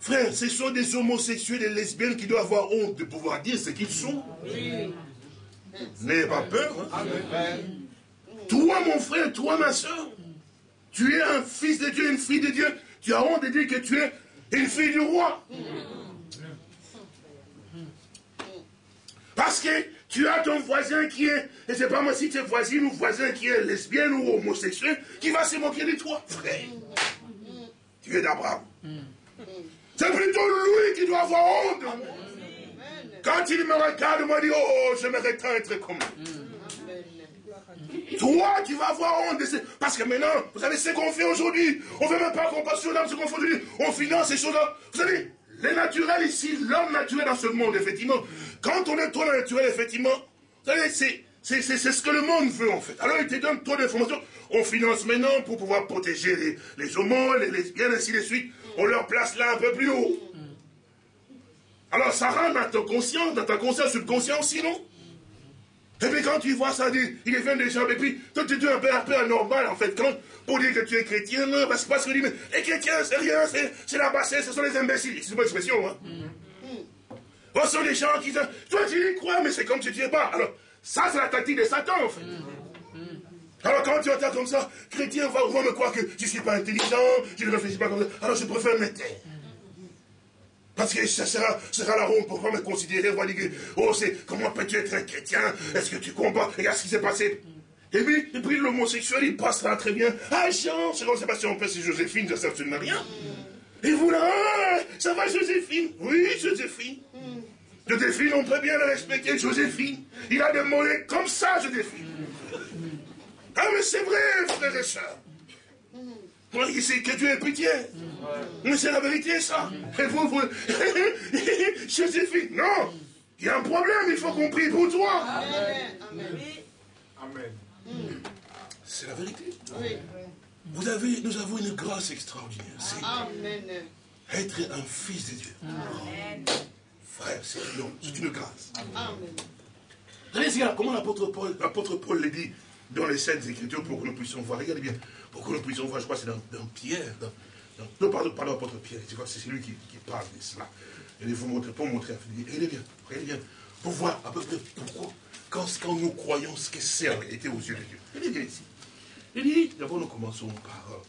[SPEAKER 1] Frère, ce sont des homosexuels, des lesbiennes qui doivent avoir honte de pouvoir dire ce qu'ils sont. N'ayez pas peur. Hein. Toi, mon frère, toi, ma soeur, tu es un fils de Dieu, une fille de Dieu. Tu as honte de dire que tu es une fille du roi. Parce que tu as ton voisin qui est, et c'est pas moi si tu es voisine ou voisin qui est lesbienne ou homosexuel, qui va se moquer de toi, frère. Tu es d'Abraham. C'est plutôt lui qui doit avoir honte. Quand il me regarde, il me dit, oh, j'aimerais tant être comme toi, tu vas avoir honte de Parce que maintenant, vous savez ce qu'on fait aujourd'hui? On ne fait même pas compassion dans ce qu'on fait aujourd'hui. On finance ces choses-là. Vous savez, les naturels ici, l'homme naturel dans ce monde, effectivement. Quand on est trop naturel, effectivement, vous savez, c'est. C'est ce que le monde veut en fait. Alors il te donne trop d'informations. On finance maintenant pour pouvoir protéger les, les homos, les lesbiennes, ainsi de suite. On leur place là un peu plus haut. Alors ça rentre dans ton conscient, dans ta conscience subconscient aussi, non? Et puis quand tu vois ça, il vient des gens, et puis toi tu es un peu, un peu anormal en fait, quand, pour dire que tu es chrétien, non, parce, parce que mais les chrétiens, c'est rien, c'est la bassesse, ce sont les imbéciles. C'est une expression, hein. Mm. Ce sont des gens qui disent, toi tu y crois, mais c'est comme tu n'y es pas. Alors, ça c'est la tactique de Satan en fait. Alors quand tu entends comme ça, chrétien va, va me croire que je ne suis pas intelligent, je ne réfléchis pas comme ça, alors je préfère me taire. Parce que ça sera, sera la honte pour me considérer, on oh, c'est, comment peux-tu être un chrétien? Est-ce que tu combats Regarde ce qui s'est passé. Et puis, et puis l'homosexuel, il passera très bien. Ah, Jean, c'est comme Sébastien, on c'est Joséphine, ça sert absolument rien. Et vous là, ah, ça va Joséphine? Oui, Joséphine. Joséphine, on peut bien le respecter, Joséphine. Il a des mollets comme ça, Joséphine. Ah, mais c'est vrai, frères et sœurs. C'est que Dieu ait pitié. Mais c'est la vérité, ça. Et vous, vous... <laughs> Joséphine, non. Il y a un problème, il faut qu'on prie pour toi. Amen. Amen. C'est la vérité. Vous avez, nous avons une grâce extraordinaire. C'est être un fils de Dieu. frère, c'est une, grâce. Amen. comment l'apôtre Paul, l'apôtre Paul l'a dit dans les Saintes Écritures pour que nous puissions voir. Regardez bien, pour que nous puissions voir, je crois c'est dans, Pierre. Dans, non, pardon, pardon, Pierre, c'est lui qui, parle de cela. Il vous montrer, pour montrer, regardez bien, regardez bien, pour voir à peu près pourquoi, quand, quand nous croyons ce que c'est en réalité aux yeux de Dieu. Regardez bien ici. Il dit, d'abord nous commençons par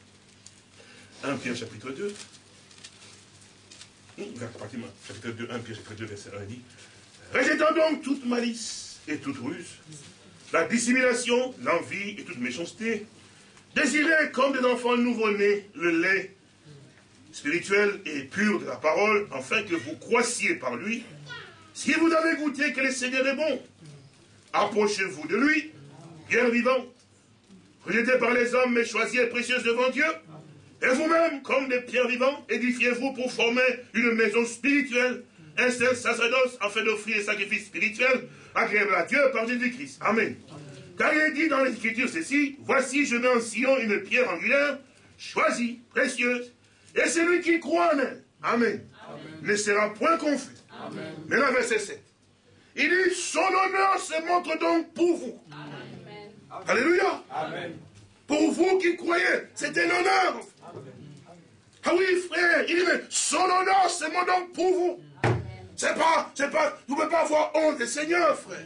[SPEAKER 1] 1 euh, Pierre chapitre 2. Chapitre 2, 1 Pierre chapitre 2, verset 1 dit, Rejetant donc toute malice et toute ruse, la dissimulation, l'envie et toute méchanceté, désirez comme des enfants nouveau-nés le lait spirituel et pur de la parole, afin que vous croissiez par lui. Si vous avez goûté que le Seigneur est bon, approchez-vous de lui, pierre vivante, rejeté par les hommes, mais choisie et précieuse devant Dieu. Et vous-même, comme des pierres vivantes, édifiez-vous pour former une maison spirituelle, un seul sacerdoce, afin d'offrir des sacrifices spirituels agréables à Dieu par Jésus-Christ. Amen. Car il est dit dans l'Écriture ceci, voici je mets en Sion une pierre angulaire, choisie, précieuse, et celui qui croit en elle, Amen, ne sera point confus. Amen. Là, verset 7. Il dit, son honneur se montre donc pour vous. Alléluia. Amen. Pour vous qui croyez, c'est un honneur. Ah oui, frère, il dit, mais son honneur se montre donc pour vous. C'est pas, c'est pas, vous ne pouvez pas avoir honte Seigneur, frère.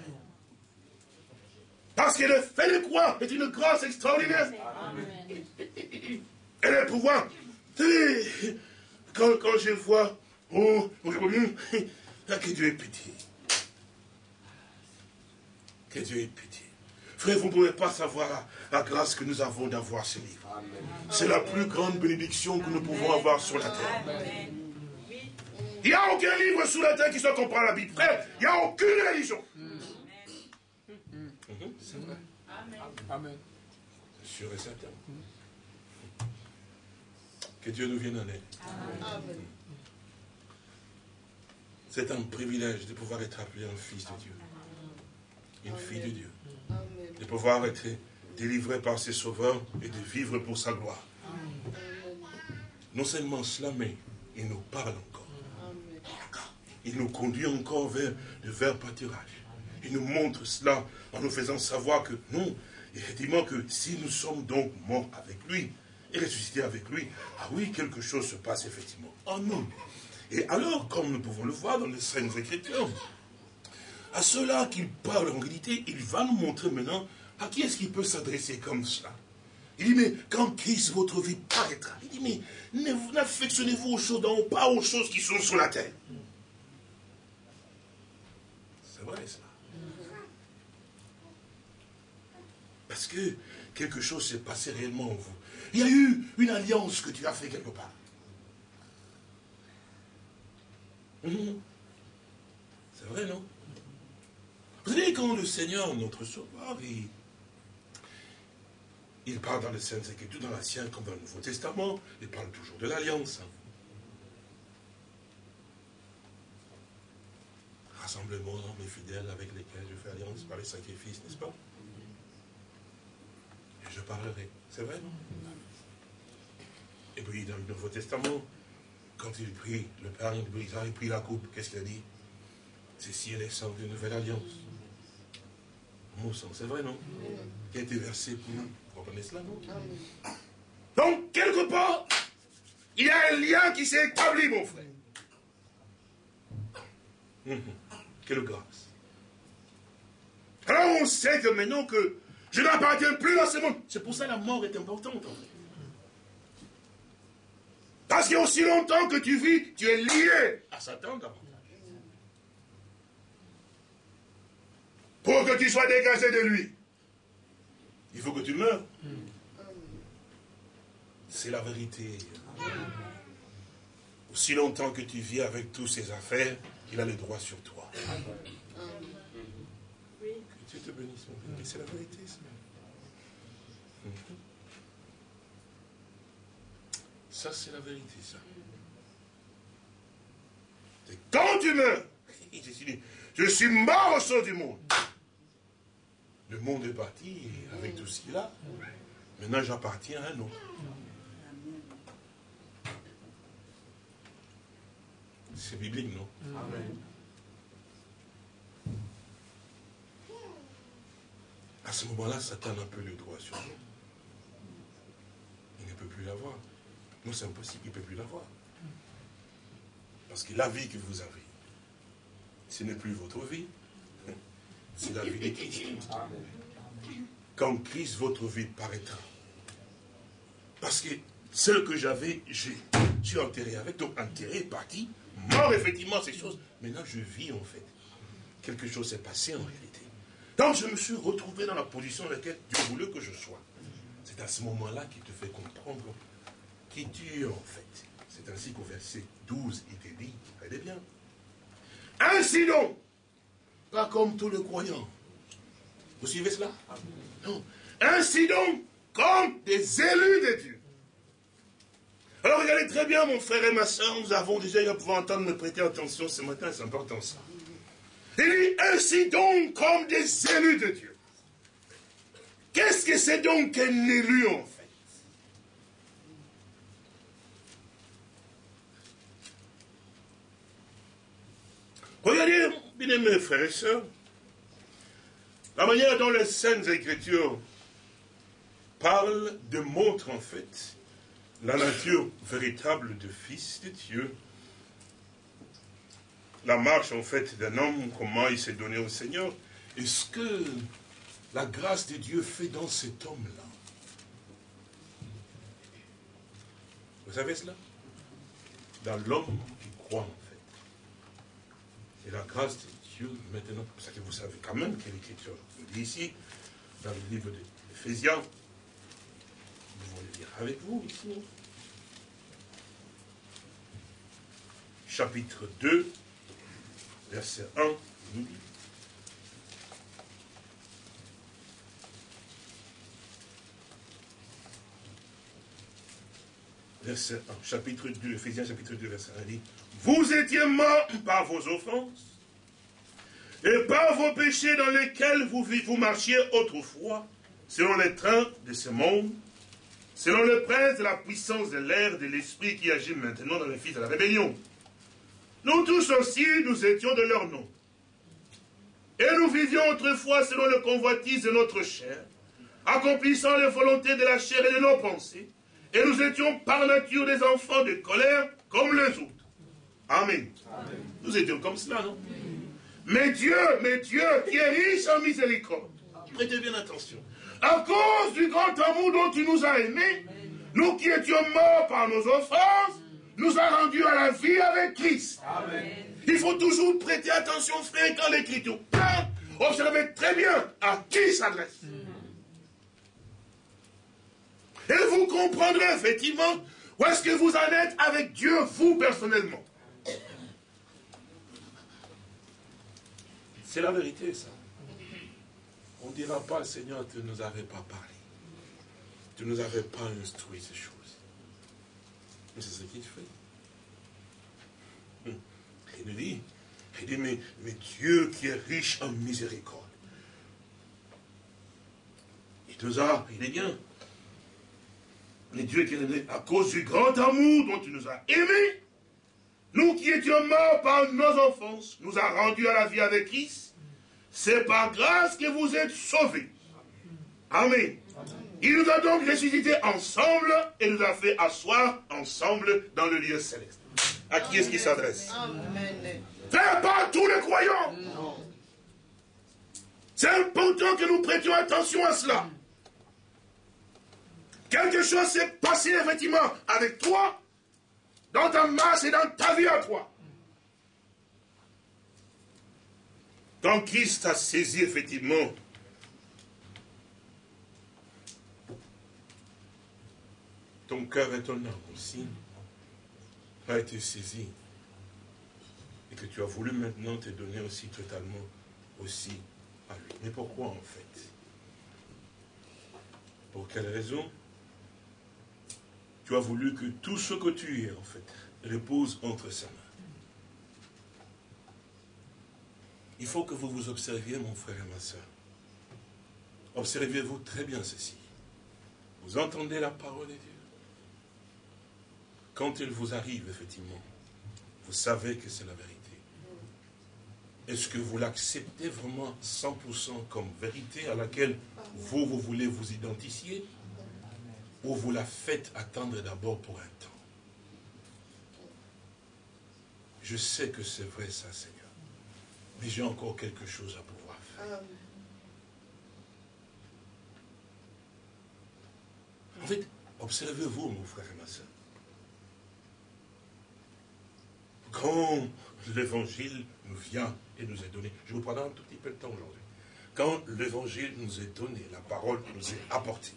[SPEAKER 1] Parce que le fait de croire est une grâce extraordinaire. Amen. Et le pouvoir. Quand, quand je vois, oh, que Dieu est petit. Que Dieu est petit. Frère, vous ne pouvez pas savoir la, grâce que nous avons d'avoir ce livre. C'est la plus grande bénédiction que nous pouvons avoir sur la terre. Il n'y a aucun livre sur la terre qui soit comparé à la Bible. Frère, il n'y a aucune religion. C'est vrai. Amen. C'est sûr et certain. Que Dieu nous vienne en aide. Amen. C'est un privilège de pouvoir être appelé un fils de Dieu. Une fille de Dieu de pouvoir être délivré par ses sauveurs et de vivre pour sa gloire. Non seulement cela, mais il nous parle encore. Il nous conduit encore vers le vers pâturage. Il nous montre cela en nous faisant savoir que non, effectivement que si nous sommes donc morts avec lui et ressuscités avec lui, ah oui, quelque chose se passe effectivement en nous. Et alors, comme nous pouvons le voir dans les Saintes Écritures, à ceux-là qu'il parle en réalité, il va nous montrer maintenant à qui est-ce qu'il peut s'adresser comme cela. Il dit, mais quand Christ, votre vie paraîtra, il dit, mais n'affectionnez-vous aux choses d'en pas aux choses qui sont sur la terre. C'est vrai cela. Parce que quelque chose s'est passé réellement en vous. Il y a eu une alliance que tu as fait quelque part. Mhm. C'est vrai, non? Vous savez, quand le Seigneur, notre Sauveur, il, parle dans les Saintes Écritures, dans l'Ancien comme dans le Nouveau Testament, il parle toujours de l'Alliance. Rassemblement, mes fidèles avec lesquels je fais alliance par les sacrifices, n'est-ce pas? Je parlerai. C'est vrai, non Et puis, dans le Nouveau Testament, quand il prie, le Père, il il prie la coupe, qu'est-ce qu'il a dit? Ceci est sang d'une nouvelle alliance mon sang, c'est vrai, non? Qui a été versé pour nous. Vous comprenez cela, non? Donc, quelque part, il y a un lien qui s'est établi, mon frère. Hum, hum. Quelle grâce. Alors on sait que maintenant que je n'appartiens plus à ce monde. C'est pour ça que la mort est importante. Parce qu'aussi longtemps que tu vis, tu es lié à Satan d'abord. pour que tu sois dégagé de lui. Il faut que tu meurs. C'est la vérité. Aussi longtemps que tu vis avec tous ses affaires, il a le droit sur toi. Te bénisse, mon bien. C'est la vérité, ça. Ça, c'est la vérité, ça. C'est quand tu meurs, <laughs> je suis mort au sein du monde. Le monde est parti avec tout ce qu'il a. Maintenant, j'appartiens à un autre. C'est biblique, non? Amen. Ce moment-là, Satan a un peu le droit sur nous. Il ne peut plus l'avoir. Non, c'est impossible, il ne peut plus l'avoir. Parce que la vie que vous avez, ce n'est plus votre vie, c'est la vie de Christ. Quand Christ, votre vie paraîtra. Parce que celle que j'avais, je suis enterré avec, donc enterré, parti, mort effectivement ces choses. Maintenant, je vis en fait. Quelque chose s'est passé en réalité. Donc, je me suis retrouvé dans la position dans laquelle Dieu voulait que je sois. C'est à ce moment-là qu'il te fait comprendre qui tu es en fait. C'est ainsi qu'au verset 12, il te dit, regardez bien. Ainsi donc, pas comme tous les croyants. Vous suivez cela? Non. Ainsi donc, comme des élus de Dieu. Alors regardez très bien, mon frère et ma soeur, nous avons déjà eu à pouvoir entendre me prêter attention ce matin, c'est important ça. Dit, ainsi donc, comme des élus de Dieu. Qu'est-ce que c'est donc un élu en fait? Regardez, bien mes frères et sœurs, la manière dont les Saintes Écritures parlent, démontrent en fait la nature véritable de Fils de Dieu. La marche en fait d'un homme, comment il s'est donné au Seigneur. Et ce que la grâce de Dieu fait dans cet homme-là? Vous savez cela? Dans l'homme qui croit en fait. Et la grâce de Dieu, maintenant, parce que vous savez quand même que l'Écriture dit ici, dans le livre d'Éphésiens, avec vous ici. Chapitre 2, verset 1, nous dit. Verset 1, chapitre 2, Ephésiens chapitre 2, verset 1, dit, Vous étiez morts par vos offenses et par vos péchés dans lesquels vous, vous marchiez autrefois, selon les trains de ce monde, selon le prince de la puissance de l'air de l'esprit qui agit maintenant dans les fils de la rébellion. Nous tous aussi, nous étions de leur nom. Et nous vivions autrefois selon le convoitise de notre chair, accomplissant les volontés de la chair et de nos pensées. Et nous étions par nature des enfants de colère comme les autres. Amen. Nous étions comme cela, non? Mais Dieu, mais Dieu qui est riche en miséricorde, prêtez bien attention, à cause du grand amour dont tu nous as aimés, nous qui étions morts par nos offenses, nous a rendus à la vie avec Christ. Il faut toujours prêter attention, frère, quand l'Écriture parle, observez très bien à qui s'adresse. Et vous comprendrez effectivement où est-ce que vous en êtes avec Dieu, vous personnellement. C'est la vérité, ça. On ne dira pas, Seigneur, tu ne nous avais pas parlé. Tu ne nous avais pas instruit ces choses. Mais c'est ce qu'il fait. Hum. Il nous dit, il dit, mais, mais Dieu qui est riche en miséricorde, il nous a, il est bien. Mais Dieu qui est à cause du grand amour dont tu nous as aimés, nous qui étions morts par nos enfances, nous a rendus à la vie avec Christ, c'est par grâce que vous êtes sauvés. Amen. Il nous a donc ressuscités ensemble et nous a fait asseoir ensemble dans le lieu céleste. À qui est-ce qu'il s'adresse? Faire pas tous les croyants. C'est important que nous prêtions attention à cela. Quelque chose s'est passé effectivement avec toi, dans ta masse et dans ta vie à toi. Quand Christ a saisi effectivement ton cœur et ton âme aussi a été saisi et que tu as voulu maintenant te donner aussi totalement aussi à lui. Mais pourquoi en fait? Pour quelle raison? Tu as voulu que tout ce que tu es en fait repose entre sa main. Il faut que vous vous observiez, mon frère et ma soeur. Observez-vous très bien ceci. Vous entendez la parole de Dieu. Quand il vous arrive, effectivement, vous savez que c'est la vérité. est-ce que vous l'acceptez vraiment 100% comme vérité à laquelle vous, vous voulez vous identifier? Ou vous la faites attendre d'abord pour un temps? Je sais que c'est vrai ça, Seigneur. Mais j'ai encore quelque chose à pouvoir faire. En fait, observez-vous, mon frère et ma soeur. Quand l'évangile nous vient et nous est donné, je vous prends un tout petit peu de temps aujourd'hui. Quand l'évangile nous est donné, la parole nous est apportée.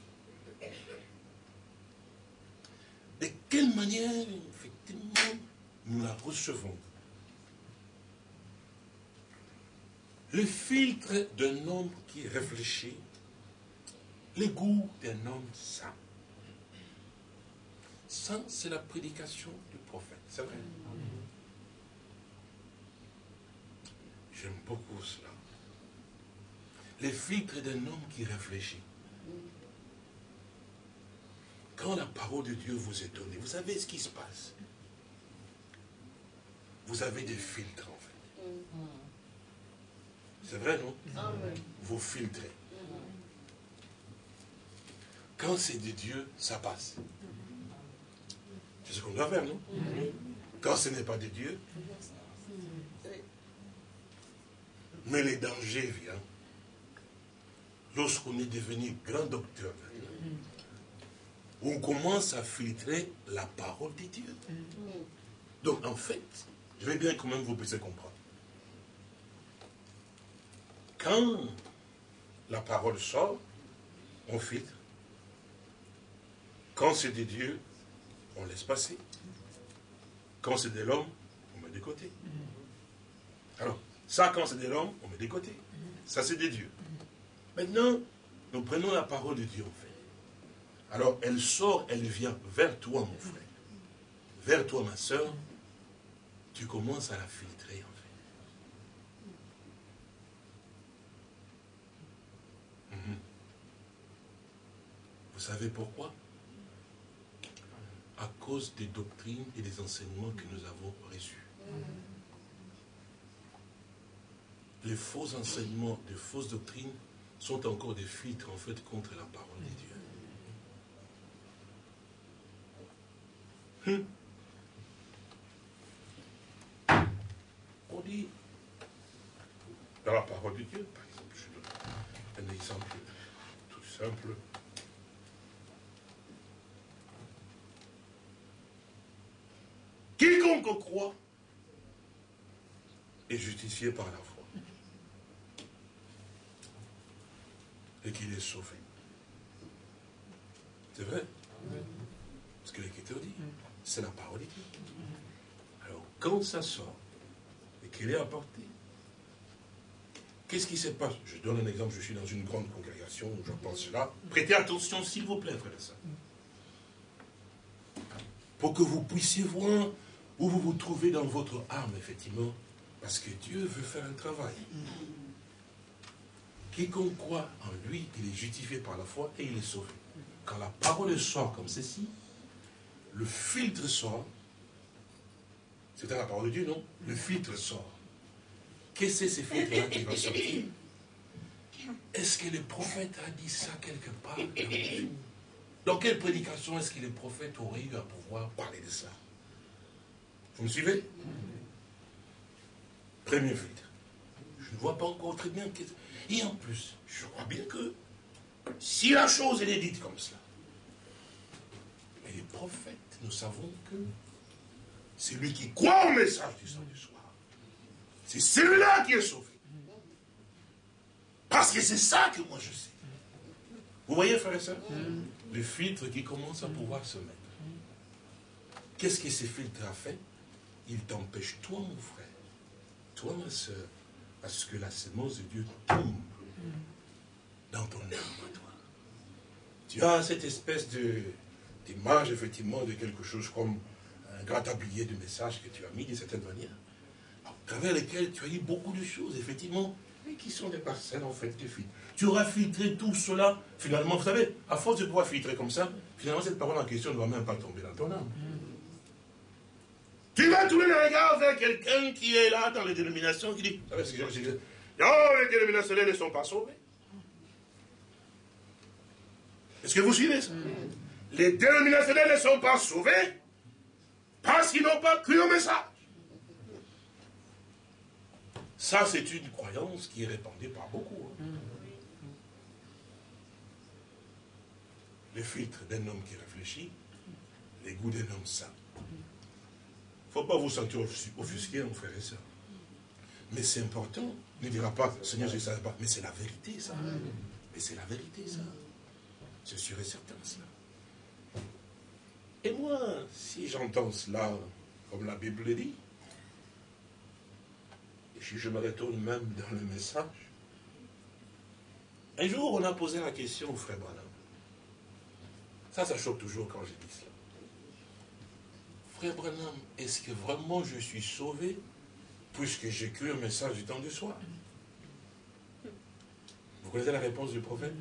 [SPEAKER 1] De quelle manière, effectivement, nous la recevons? Le filtre d'un homme qui réfléchit, le goût d'un homme saint. Ça, c'est la prédication du prophète, c'est vrai? J'aime beaucoup cela. Les filtres d'un homme qui réfléchit. Quand la parole de Dieu vous est donnée, vous savez ce qui se passe. Vous avez des filtres en fait. C'est vrai, non? Vous filtrez. Quand c'est de Dieu, ça passe. C'est ce qu'on doit faire, non? Quand ce n'est pas de Dieu, mais les dangers viennent lorsqu'on est devenu grand docteur, on commence à filtrer la parole de Dieu. Donc en fait, je vais bien quand même vous puissiez comprendre. Quand la parole sort, on filtre. Quand c'est de Dieu, on laisse passer. Quand c'est de l'homme, on met de côté. Alors, ça, quand c'est de l'homme, on met de côté. Ça, c'est de Dieu. Maintenant, nous prenons la parole de Dieu, en fait. Alors, elle sort, elle vient vers toi, mon frère. Vers toi, ma soeur. Tu commences à la filtrer, en fait. Mhm. Vous savez pourquoi? À cause des doctrines et des enseignements que nous avons reçus. Les faux enseignements, les fausses doctrines sont encore des filtres en fait contre la parole de Dieu. Hum. On dit, dans la parole de Dieu, par exemple, je donne un exemple tout simple. Quiconque croit est justifié par la foi. Et qu'il est sauvé. C'est vrai Ce que l'Écriture dit, c'est la parole de Dieu. Alors, quand ça sort et qu'il est apporté, qu'est-ce qui se passe? Je donne un exemple, je suis dans une grande congrégation où j'entends cela. Prêtez attention, s'il vous plaît, frère de ça. Pour que vous puissiez voir où vous vous trouvez dans votre âme, effectivement, parce que Dieu veut faire un travail. Quiconque croit en lui, il est justifié par la foi et il est sauvé. Quand la parole sort comme ceci, le filtre sort. C'est la parole de Dieu, non? Le filtre sort. Qu'est-ce que ce filtre-là qui va sortir? Est-ce que le prophète a dit ça quelque part Dans quelle prédication est-ce que le prophète aurait eu à pouvoir parler de ça? Vous me suivez? Premier filtre. Je ne vois pas encore très bien. Et en plus, je crois bien que si la chose est dite comme cela, les prophètes, nous savons que c'est lui qui croit au message du sang du soir. C'est celui-là qui est sauvé. Parce que c'est ça que moi je sais. Vous voyez, frère et soeur Le filtre qui commence à pouvoir se mettre. Qu'est-ce que ces filtres a fait? Il t'empêche, toi mon frère, toi ma soeur, à ce que la sémence de Dieu tombe dans ton âme, toi. Tu as cette espèce d'image, effectivement, de quelque chose comme un grand tablier de messages que tu as mis d'une certaine manière, à travers lesquels tu as eu beaucoup de choses, effectivement, mais qui sont des parcelles, en fait, de filtres. Tu auras filtré tout cela, finalement, vous savez, à force de pouvoir filtrer comme ça, finalement, cette parole en question ne va même pas tomber dans ton âme. Tu vas tourner le regard vers quelqu'un qui est là dans les dénominations, qui dit, non, les dénominationnels ne sont pas sauvés. Est-ce que vous suivez ça? Les dénominationnels ne sont pas sauvés parce qu'ils n'ont pas cru au message. Ça, c'est une croyance qui est répandue par beaucoup. Hein. Le filtre d'un homme qui réfléchit, les goûts d'un homme sain. Il ne faut pas vous sentir offusqué, mon frère et soeur. Mais c'est important. Ne dira pas, Seigneur, je ne savais pas. Mais c'est la vérité, ça. Mais c'est la vérité, ça. Je suis certain de cela. Et moi, si j'entends cela, comme la Bible le dit, et si je me retourne même dans le message, un jour on a posé la question au frère Branham. Ça, ça choque toujours quand je dis cela. Frère Branham, est-ce que vraiment je suis sauvé puisque j'ai cru un message du temps du soir Vous connaissez la réponse du prophète?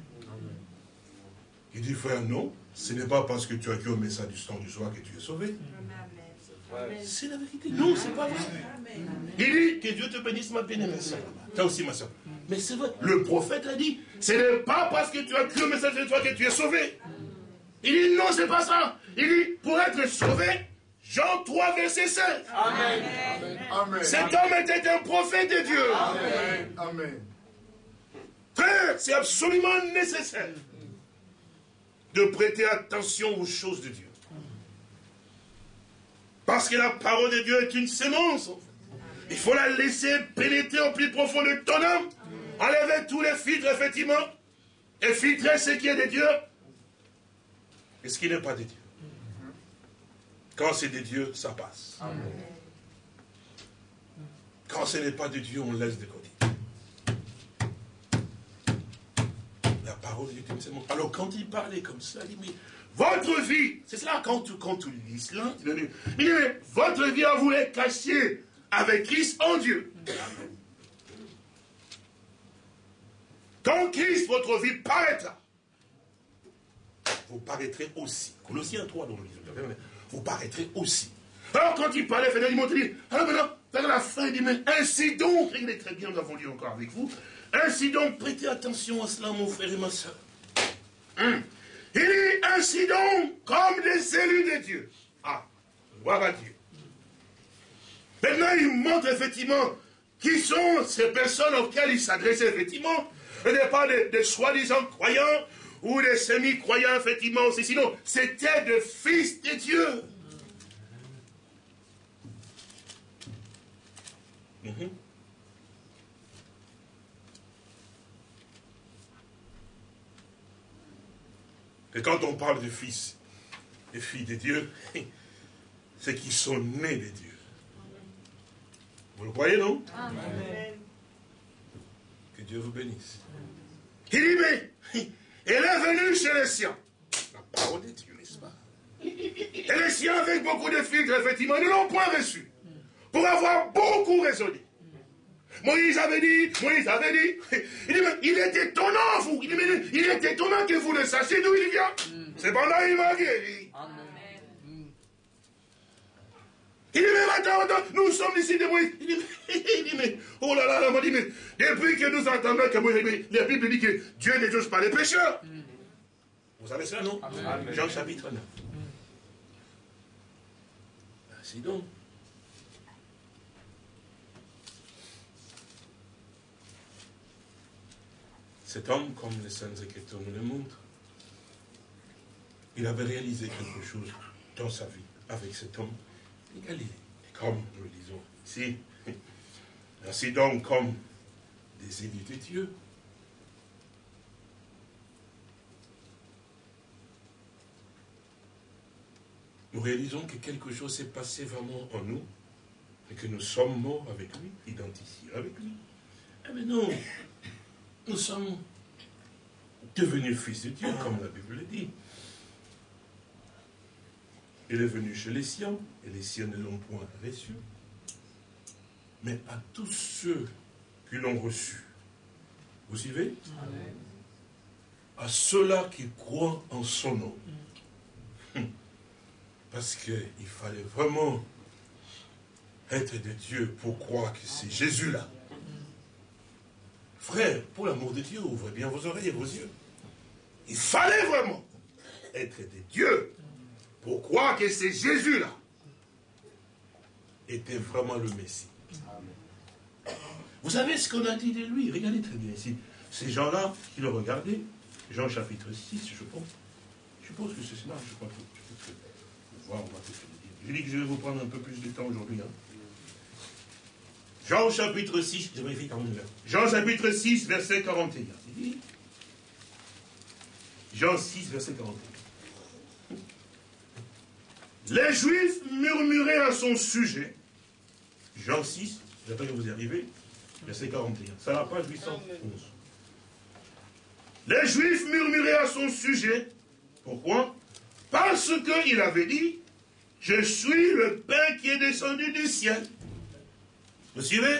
[SPEAKER 1] Il dit, frère, non, ce n'est pas parce que tu as cru au message du temps du soir que tu es sauvé. C'est la vérité. Non, c'est pas vrai. Il dit, que Dieu te bénisse, ma bien-aimée Toi aussi, ma soeur. Mais c'est vrai, le prophète a dit, ce n'est pas parce que tu as cru au message de toi que tu es sauvé. Il dit, non, c'est pas ça. Il dit, pour être sauvé, Jean 3, verset 7. Amen. Cet homme était un prophète de Dieu. Amen. Amen. Frère, c'est absolument nécessaire de prêter attention aux choses de Dieu. Parce que la parole de Dieu est une sémence. Il faut la laisser pénétrer au plus profond de ton âme. Enlever tous les filtres, effectivement. Et filtrer ce qui est de Dieu et ce qui n'est pas de Dieu. Quand c'est de Dieu, ça passe. Quand ce n'est pas de Dieu, on laisse de côté. Alors quand il parlait comme ça, il dit, mais votre vie, c'est cela quand tu, quand tu lis cela, il dit, mais votre vie à vous est cachée avec Christ en Dieu. Quand Christ, votre vie paraîtra, vous paraîtrez aussi. Colossiens 3, dans le vous paraîtrez aussi. Alors quand il parlait, il m'a alors maintenant, vers la fin, il dit, mais ainsi donc, il est très bien, nous avons lu encore avec vous, ainsi donc, prêtez attention à cela, mon frère et ma soeur. Hum. Il dit ainsi donc, comme des élus de Dieu. Ah, gloire à Dieu. Maintenant, il montre effectivement qui sont ces personnes auxquelles il s'adressait effectivement. Ce n'est pas des, soi-disant croyants ou des semi-croyants, effectivement, aussi. Sinon, c'était des fils de Dieu. Mhm. Et quand on parle de fils et filles de Dieu, <laughs> c'est qu'ils sont nés de Dieu. Vous le croyez, non? Amen. Que Dieu vous bénisse. Il dit, mais <laughs> elle est venue chez les siens. La parole de Dieu, n'est-ce pas? Et les siens, avec beaucoup de filtres, effectivement, ne l'ont point reçu. Pour avoir beaucoup raisonné. Moïse avait dit, Moïse avait dit, il dit, mais il est étonnant, vous, il, dit, mais il est étonnant que vous ne sachiez d'où il vient. Mm. Cependant, il m'a guéri. Amen. Il dit, mais attends, attends, nous sommes ici de Moïse. Il dit, oh là là, il m'a dit, mais depuis que nous entendons que la Bible dit que Dieu ne juge pas les pécheurs. Vous savez ça, non? Amen. Jean chapitre 9. Ainsi donc. Cet homme, comme les Saintes Écritures nous le montrent, il avait réalisé quelque chose dans sa vie avec cet homme de Galilée. Et comme nous le disons ici, ainsi donc comme des élus de Dieu, nous réalisons que quelque chose s'est passé vraiment en nous et que nous sommes morts avec lui, identifiés avec lui. Eh mais non, nous sommes devenus fils de Dieu, comme la Bible le dit. Il est venu chez les siens, et les siens ne l'ont point reçu. Mais à tous ceux qui l'ont reçu, vous suivez? À ceux-là qui croient en son nom. Hum. Parce qu'il fallait vraiment être de Dieu pour croire que c'est Jésus-là. Frère, pour l'amour de Dieu, ouvrez bien vos oreilles et vos yeux. Il fallait vraiment être de Dieu pour croire que c'est Jésus-là était vraiment le Messie. Vous savez ce qu'on a dit de lui? Regardez très bien ici. Ces gens-là qui le regardaient, Jean chapitre 6, je pense. Je pense que c'est cela, je crois que je peux voir, on va Je dis que je vais vous prendre un peu plus de temps aujourd'hui. Hein. Jean chapitre 6, je vérifie quand même. Jean chapitre 6, verset 41. Jean 6, verset 41. Les Juifs murmuraient à son sujet. Jean 6, j'attends que vous arrivez, verset 41. C'est la page 811. Les Juifs murmuraient à son sujet. Pourquoi? Parce qu'il avait dit, je suis le pain qui est descendu du ciel. Vous suivez?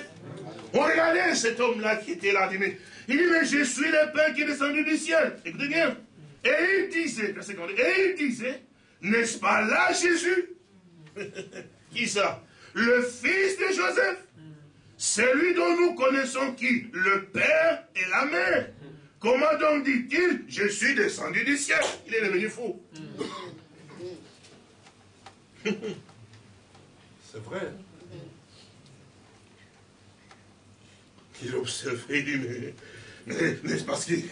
[SPEAKER 1] On regardait cet homme-là qui était là. Il dit, mais je suis le pain qui est descendu du ciel. Écoutez bien. Et il disait, et il disait, n'est-ce pas là Jésus? <laughs> Qui ça? Le fils de Joseph Celui dont nous connaissons qui Le père et la mère. Comment donc dit-il Je suis descendu du ciel Il est devenu fou. <laughs> C'est vrai. Il observait, il dit, mais, n'est-ce pas qu'il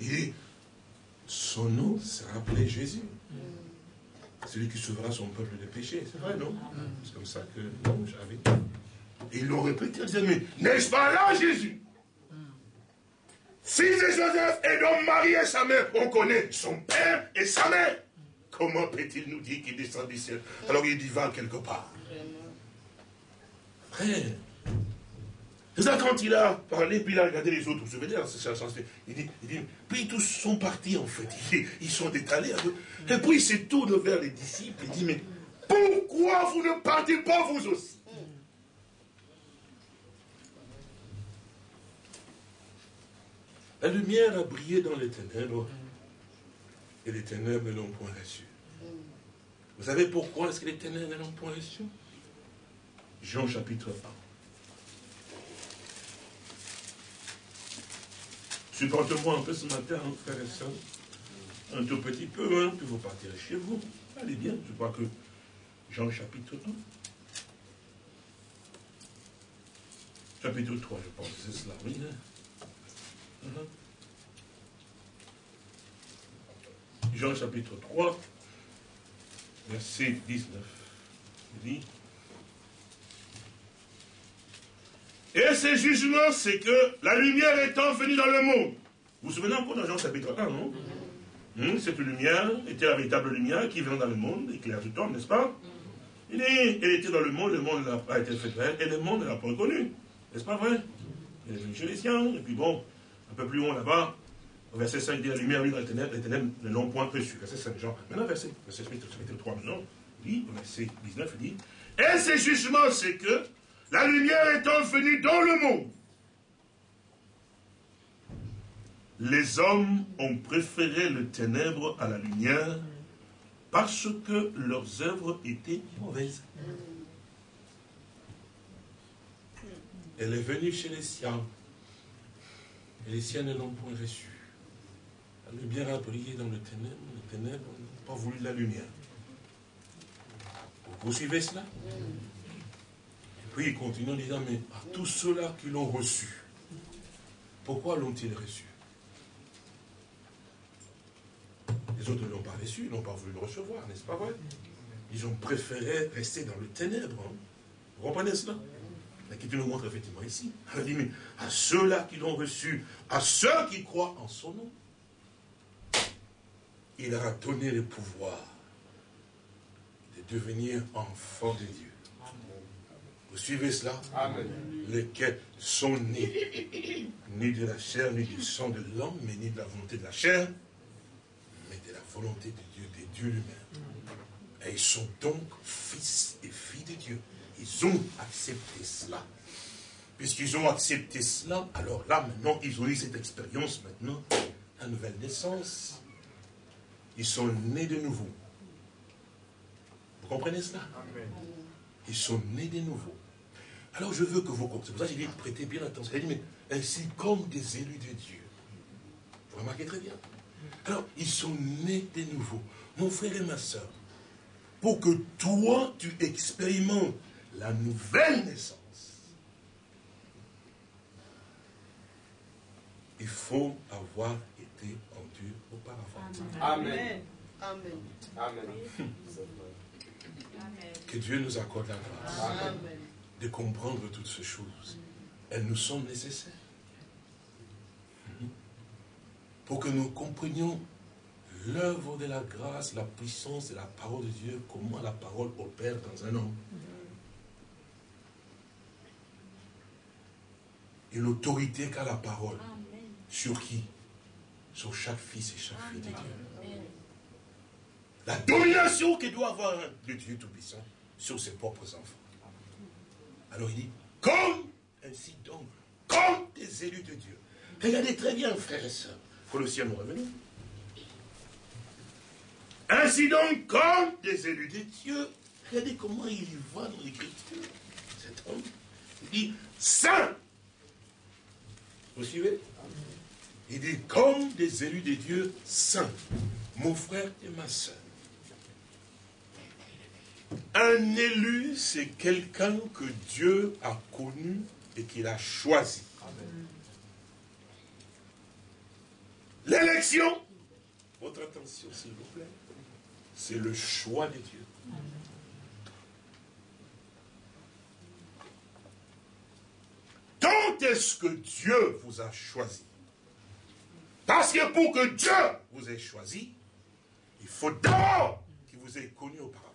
[SPEAKER 1] dit, son nom sera appelé Jésus. Celui qui sauvera son peuple des péchés. C'est vrai, non C'est comme ça que j'avais Et ils l'ont répété, ils disaient, mais n'est-ce pas là Jésus Fils de Joseph et donc Marie et sa mère, on connaît son père et sa mère. Comment peut-il nous dire qu'il descend du ciel alors il va quelque part Frère, c'est ça quand il a parlé, puis il a regardé les autres, vous vous souvenez, il dit, il dit, puis tous sont partis en fait, ils, sont étalés. Et puis il se tourne vers les disciples et dit, mais pourquoi vous ne partez pas vous aussi? La lumière a brillé dans les ténèbres, et les ténèbres ne l'ont point reçu. Vous savez pourquoi est-ce que les ténèbres ne l'ont point reçu Jean chapitre 1. Supporte-moi un peu ce matin, hein, frère et soeur. Un tout petit peu, hein, puis vous partirez chez vous. Allez bien, je crois que Jean chapitre 1. Chapitre 3, je pense, c'est cela, oui. Hein. Uh-huh. Jean chapitre 3, verset 19. Il dit, Et ce jugement, c'est que la lumière étant venue dans le monde. Vous vous souvenez encore dans Jean chapitre 1, non? Hmm, Cette lumière était la véritable lumière qui vient dans le monde, éclaire tout temps, n'est-ce pas? Il est, Elle était dans le monde, le monde n'a pas été fait et le monde ne l'a pas reconnue. N'est-ce pas vrai? Elle est venue chez les siens, et puis bon, un peu plus haut là-bas, verset 5, il dit la lumière vient dans les ténèbres, les ténèbres ne l'ont point reçu. Verset 5, Jean. Maintenant, verset, verset chapitre 3, maintenant, il dit, verset 19, il dit, et ce jugement, c'est que la lumière étant venue dans le monde, les hommes ont préféré le ténèbre à la lumière parce que leurs œuvres étaient mauvaises. Elle est venue chez les siens, et les siens ne l'ont point reçue. La lumière a brillé dans le ténèbre, les ténèbres n'ont pas voulu la lumière. Vous suivez cela? Puis il continue en disant, mais à tous ceux-là qui l'ont reçu, pourquoi l'ont-ils reçu? Les autres ne l'ont pas reçu, ils n'ont pas voulu le recevoir, n'est-ce pas vrai? Ils ont préféré rester dans le ténèbre. Hein. Vous comprenez cela? Qui nous montre effectivement ici? À ceux-là qui l'ont reçu, à ceux qui croient en son nom, il leur a donné le pouvoir de devenir enfants de Dieu. Vous suivez cela Amen. Lesquels sont nés, ni de la chair, ni du sang de l'homme, mais ni de la volonté de la chair, mais de la volonté de Dieu, de Dieu lui-même. Et ils sont donc fils et filles de Dieu. Ils ont accepté cela. Puisqu'ils ont accepté cela, alors là, maintenant, ils ont eu cette expérience, maintenant, la nouvelle naissance. Ils sont nés de nouveau. Vous comprenez cela? Amen. Ils sont nés de nouveau. Alors je veux que vous compreniez. C'est pour ça que j'ai dit, prêtez bien attention. Il dit, mais ainsi comme des élus de Dieu. Vous remarquez très bien. Alors, ils sont nés de nouveau. Mon frère et ma soeur, pour que toi, tu expérimentes la nouvelle naissance, il faut avoir été enduit auparavant.
[SPEAKER 2] Amen. Amen. Amen.
[SPEAKER 1] Que Dieu nous accorde la grâce de comprendre toutes ces choses. Elles nous sont nécessaires. Pour que nous comprenions l'œuvre de la grâce, la puissance de la parole de Dieu, comment la parole opère dans un homme. Et l'autorité qu'a la parole. Sur qui? Sur chaque fils et chaque fille de Dieu. La domination que doit avoir le Dieu Tout-Puissant sur ses propres enfants. Alors il dit, comme, ainsi donc, comme des élus de Dieu. Regardez très bien, frères et sœurs. ciel nous revenir. Ainsi donc, comme des élus de Dieu, regardez comment il y va dans l'écriture, cet homme. Il dit, saint. Vous suivez? Il dit, comme des élus de Dieu saints, mon frère et ma soeur. Un élu, c'est quelqu'un que Dieu a connu et qu'il a choisi. L'élection, votre attention s'il vous plaît, c'est le choix de Dieu. Quand est-ce que Dieu vous a choisi? Parce que pour que Dieu vous ait choisi, il faut d'abord qu'il vous ait connu auparavant.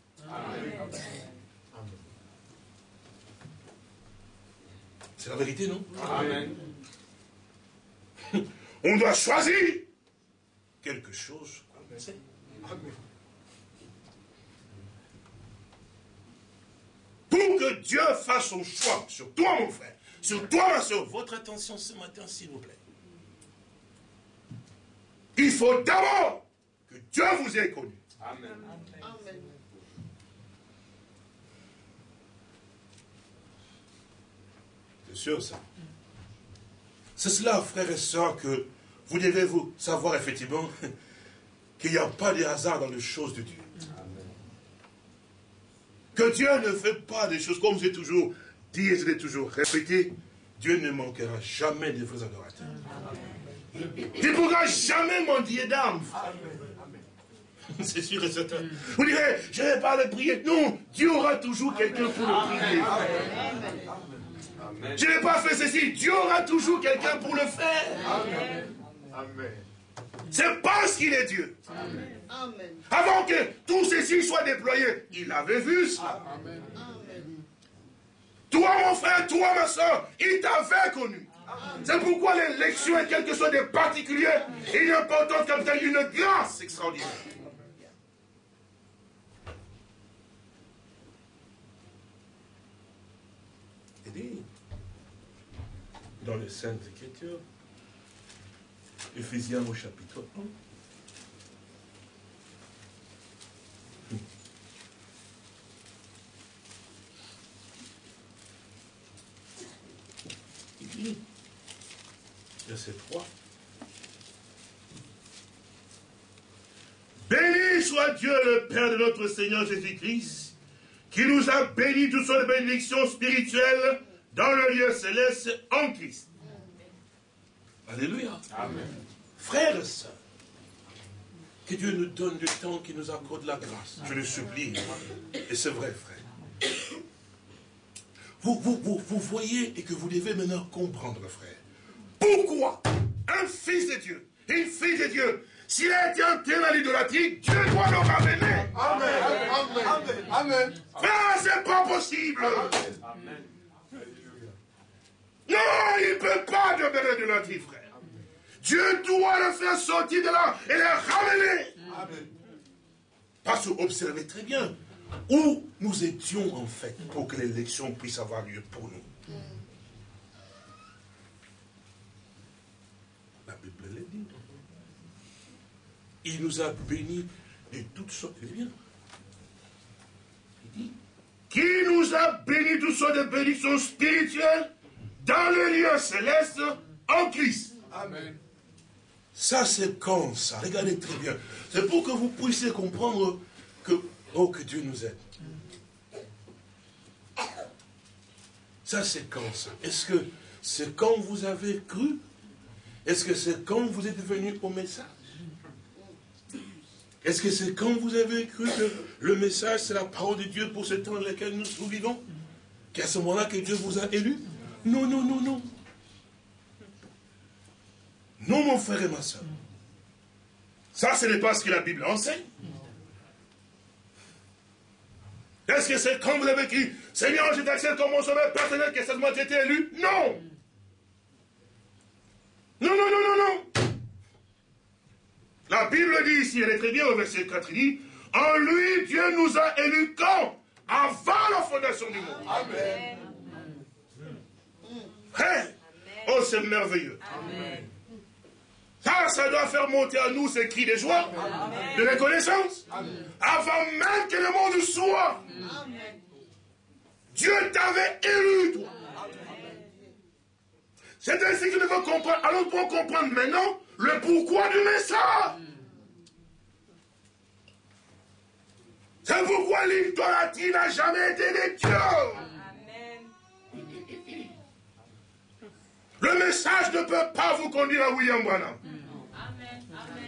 [SPEAKER 1] C'est la vérité, non Amen. <laughs> On doit choisir quelque chose. Pour que Dieu fasse son choix sur toi, mon frère, sur toi, ma soeur, votre attention ce matin, s'il vous plaît. Il faut d'abord que Dieu vous ait connu. Amen. C'est sûr ça. C'est cela, frères et sœurs, que vous devez vous savoir effectivement <laughs> qu'il n'y a pas de hasard dans les choses de Dieu. Que Dieu ne fait pas des choses comme j'ai toujours dit et je l'ai toujours répété. Dieu ne manquera jamais de vrais adorateurs. Tu ne pourras jamais mendier d'âme. C'est sûr et certain. Vous direz, je ne vais pas le prier. Non, Dieu aura toujours quelqu'un pour le prier. Je n'ai pas fait ceci. Dieu aura toujours quelqu'un pour le faire. Amen. C'est parce qu'il est Dieu. Avant que tout ceci soit déployé, il avait vu ça. Toi, mon frère, toi, ma soeur, il t'avait connu. C'est pourquoi l'élection est quelque chose de particulier et important comme une grâce extraordinaire. Et dit, dans les Saintes Écritures, Ephésiens au chapitre 1. Il verset 3. Béni soit Dieu le Père de notre Seigneur Jésus-Christ, qui nous a bénis de bénédictions spirituelles dans le lieu céleste en Christ. Alléluia. Amen. Frères et sœurs, que Dieu nous donne du temps, qu'il nous accorde la grâce. Je le supplie. Et c'est vrai, frère. Vous, vous, vous, vous voyez et que vous devez maintenant comprendre, frère. Pourquoi un fils de Dieu, une fille de Dieu, s'il a été enterré dans l'idolâtrie, Dieu doit le ramener. Amen. Amen. Amen. Frère, c'est pas possible. Amen. Non, il ne peut pas demeurer de l'idolâtrie, frère. Dieu doit le faire sortir de là et le ramener. Parce que observez très bien où nous étions en fait pour que l'élection puisse avoir lieu pour nous. La Bible l'a dit. Il nous a bénis de toutes sortes de biens. Il dit qui nous a bénis tous sortes de bénédictions spirituelles? Dans les lieux célestes en Christ. Amen. Ça, c'est quand ça? Regardez très bien. C'est pour que vous puissiez comprendre que, oh, que Dieu nous aide. Ça, c'est quand ça? Est-ce que c'est quand vous avez cru? Est-ce que c'est quand vous êtes venu au message? Est-ce que c'est quand vous avez cru que le message, c'est la parole de Dieu pour ce temps dans lequel nous, nous vivons? Qu'à ce moment-là que Dieu vous a élu? Non, non, non, non. Non, mon frère et ma soeur. Ça, ce n'est pas ce que la Bible enseigne. Est-ce que c'est quand vous avez écrit, Seigneur, je t'accepte comme mon sauveur personnel, que cette moitié été élu? Non Non, non, non, non, non La Bible dit ici, elle est très bien au verset 4, il dit, en lui, Dieu nous a élus quand Avant la fondation du monde. Amen. Hey. Oh, c'est merveilleux. Amen. Ça, ça doit faire monter à nous ces cris de joie, de reconnaissance, avant même que le monde soit. Dieu t'avait élu, toi. C'est ainsi que nous devons comprendre. Alors, pour comprendre maintenant le pourquoi du message. C'est pourquoi l'idolâtrie n'a jamais été de Dieu. Le message ne peut pas vous conduire à William Branham.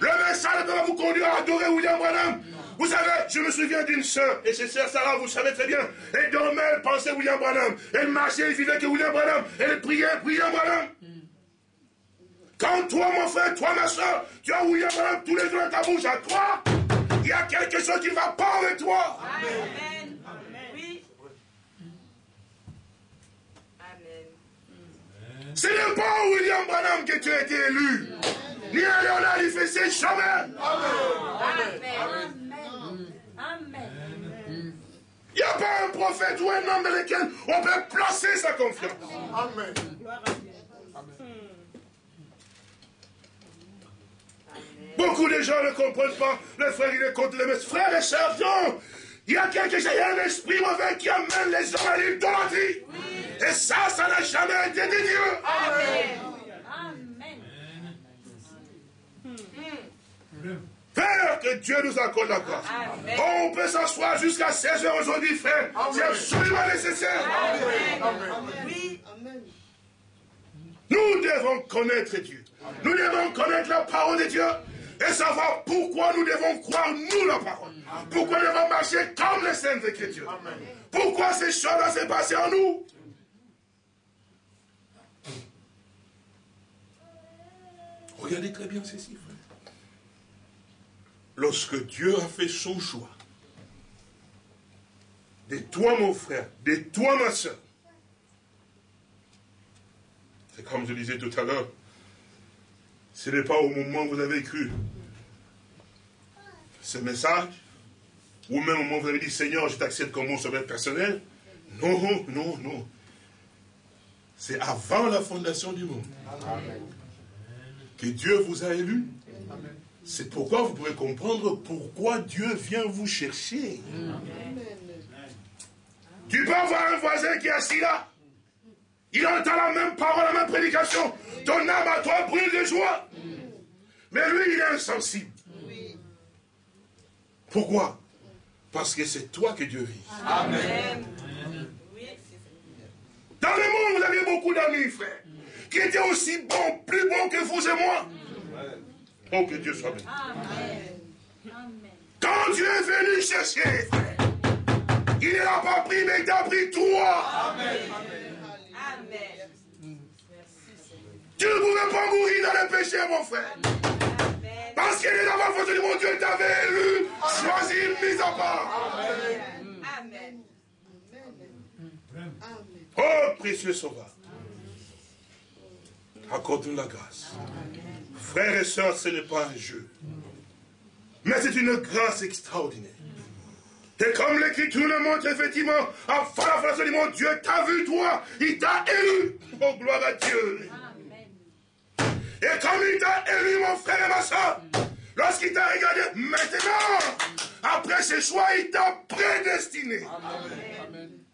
[SPEAKER 1] Le message ne peut pas vous conduire à adorer William Branham. Vous savez, je me souviens d'une sœur, et c'est sœur Sarah, vous savez très bien. Elle dormait, elle pensait William Branham. Elle marchait, elle vivait que William Branham. Elle priait William Branham. Quand toi, mon frère, toi, ma soeur, tu as William Branham tous les jours dans ta bouche à toi, il y a quelque chose qui ne va pas avec toi. Amen. Oui. Amen. Ce n'est pas William Branham que tu as été élu. Ni à Léonard, il fait ses jamais. Amen. Amen. Il n'y a pas un prophète ou un homme dans lequel on peut placer sa confiance. Amen. Beaucoup de gens ne comprennent pas. Le frère, il est contre les messes. Frères et sœurs, non. Il y a quelque chose, il y a un esprit mauvais qui amène les gens à l'idolâtrie. Et ça, ça n'a jamais été de Dieu. Amen. Père, que Dieu nous accorde la grâce. on peut s'asseoir jusqu'à 16 heures aujourd'hui, frère. C'est absolument nécessaire. Nous devons connaître Dieu. Nous devons connaître la parole de Dieu et savoir pourquoi nous devons croire, nous, la parole. Pourquoi nous devons marcher comme les saintes écritures. Pourquoi ces choses-là s'est passées en nous. Regardez très bien ceci, frère lorsque Dieu a fait son choix, de toi mon frère, de toi ma soeur, c'est comme je disais tout à l'heure, ce n'est pas au moment où vous avez cru ce message, ou même au moment où vous avez dit Seigneur, je t'accepte comme mon sauveur personnel. Non, non, non. C'est avant la fondation du monde que Dieu vous a élu c'est pourquoi vous pouvez comprendre pourquoi Dieu vient vous chercher. Tu peux avoir un voisin qui est assis là. Il entend la même parole, la même prédication. Ton âme à toi brûle de joie. Mais lui, il est insensible. Pourquoi? Parce que c'est toi que Dieu vit. Amen. Dans le monde, vous aviez beaucoup d'amis, frère, qui étaient aussi bons, plus bons que vous et moi. Oh, que Dieu soit béni. Quand Dieu est venu chercher, il ne l'a pas pris, mais il t'a pris toi. Amen. Tu ne pouvais pas mourir dans le péché, mon frère. Parce qu'il est dans ma faute mon Dieu t'avait élu, choisi, mis à part. Amen. Oh, précieux sauveur. Accorde-nous la grâce. Frères et sœurs, ce n'est pas un jeu. Mais c'est une grâce extraordinaire. Et comme l'Écriture le montre, effectivement, enfin la face du monde, Dieu t'a vu, toi, il t'a élu. Oh, gloire à Dieu. Et comme il t'a élu, mon frère et ma soeur, lorsqu'il t'a regardé, maintenant, après ses choix, il t'a prédestiné. Amen.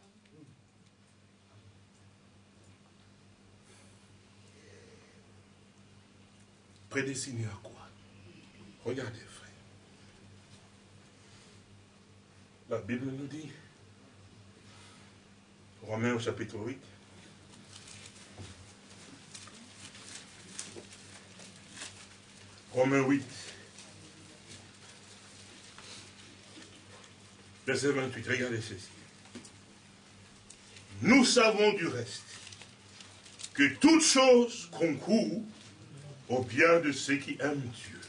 [SPEAKER 1] Prédestiné à quoi Regardez, frère. La Bible nous dit, Romains au chapitre 8, Romains 8, verset 28, regardez ceci. Nous savons du reste que toute chose concourt au bien de ceux qui aiment Dieu.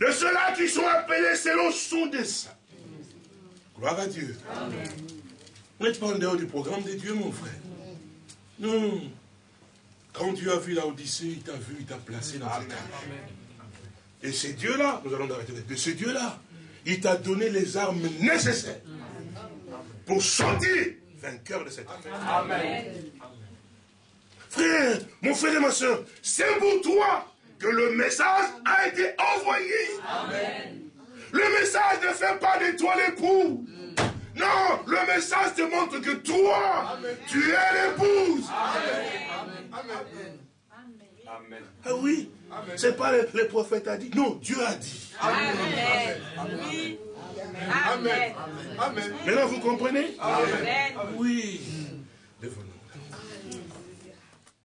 [SPEAKER 1] De ceux-là qui sont appelés selon son dessein. Gloire à Dieu. Vous n'êtes pas en dehors du programme de Dieu, mon frère. Non. Quand Dieu a vu la Odyssée, il t'a vu, il t'a placé dans cette Et c'est Dieu-là, nous allons arrêter de ce Dieu-là, il t'a donné les armes nécessaires pour sortir vainqueur de cette affaire. Amen. Frère, mon frère et ma soeur, c'est pour toi que le message a été envoyé. Amen. Le message ne fait pas de toi l'époux. Non, le message te montre que toi, tu es l'épouse. Amen. Amen. Ah oui, c'est pas le, le, prophète a dit. Non, Dieu a dit. Amen. Amen. Amen. Amen. Maintenant, vous comprenez? Amen. Oui.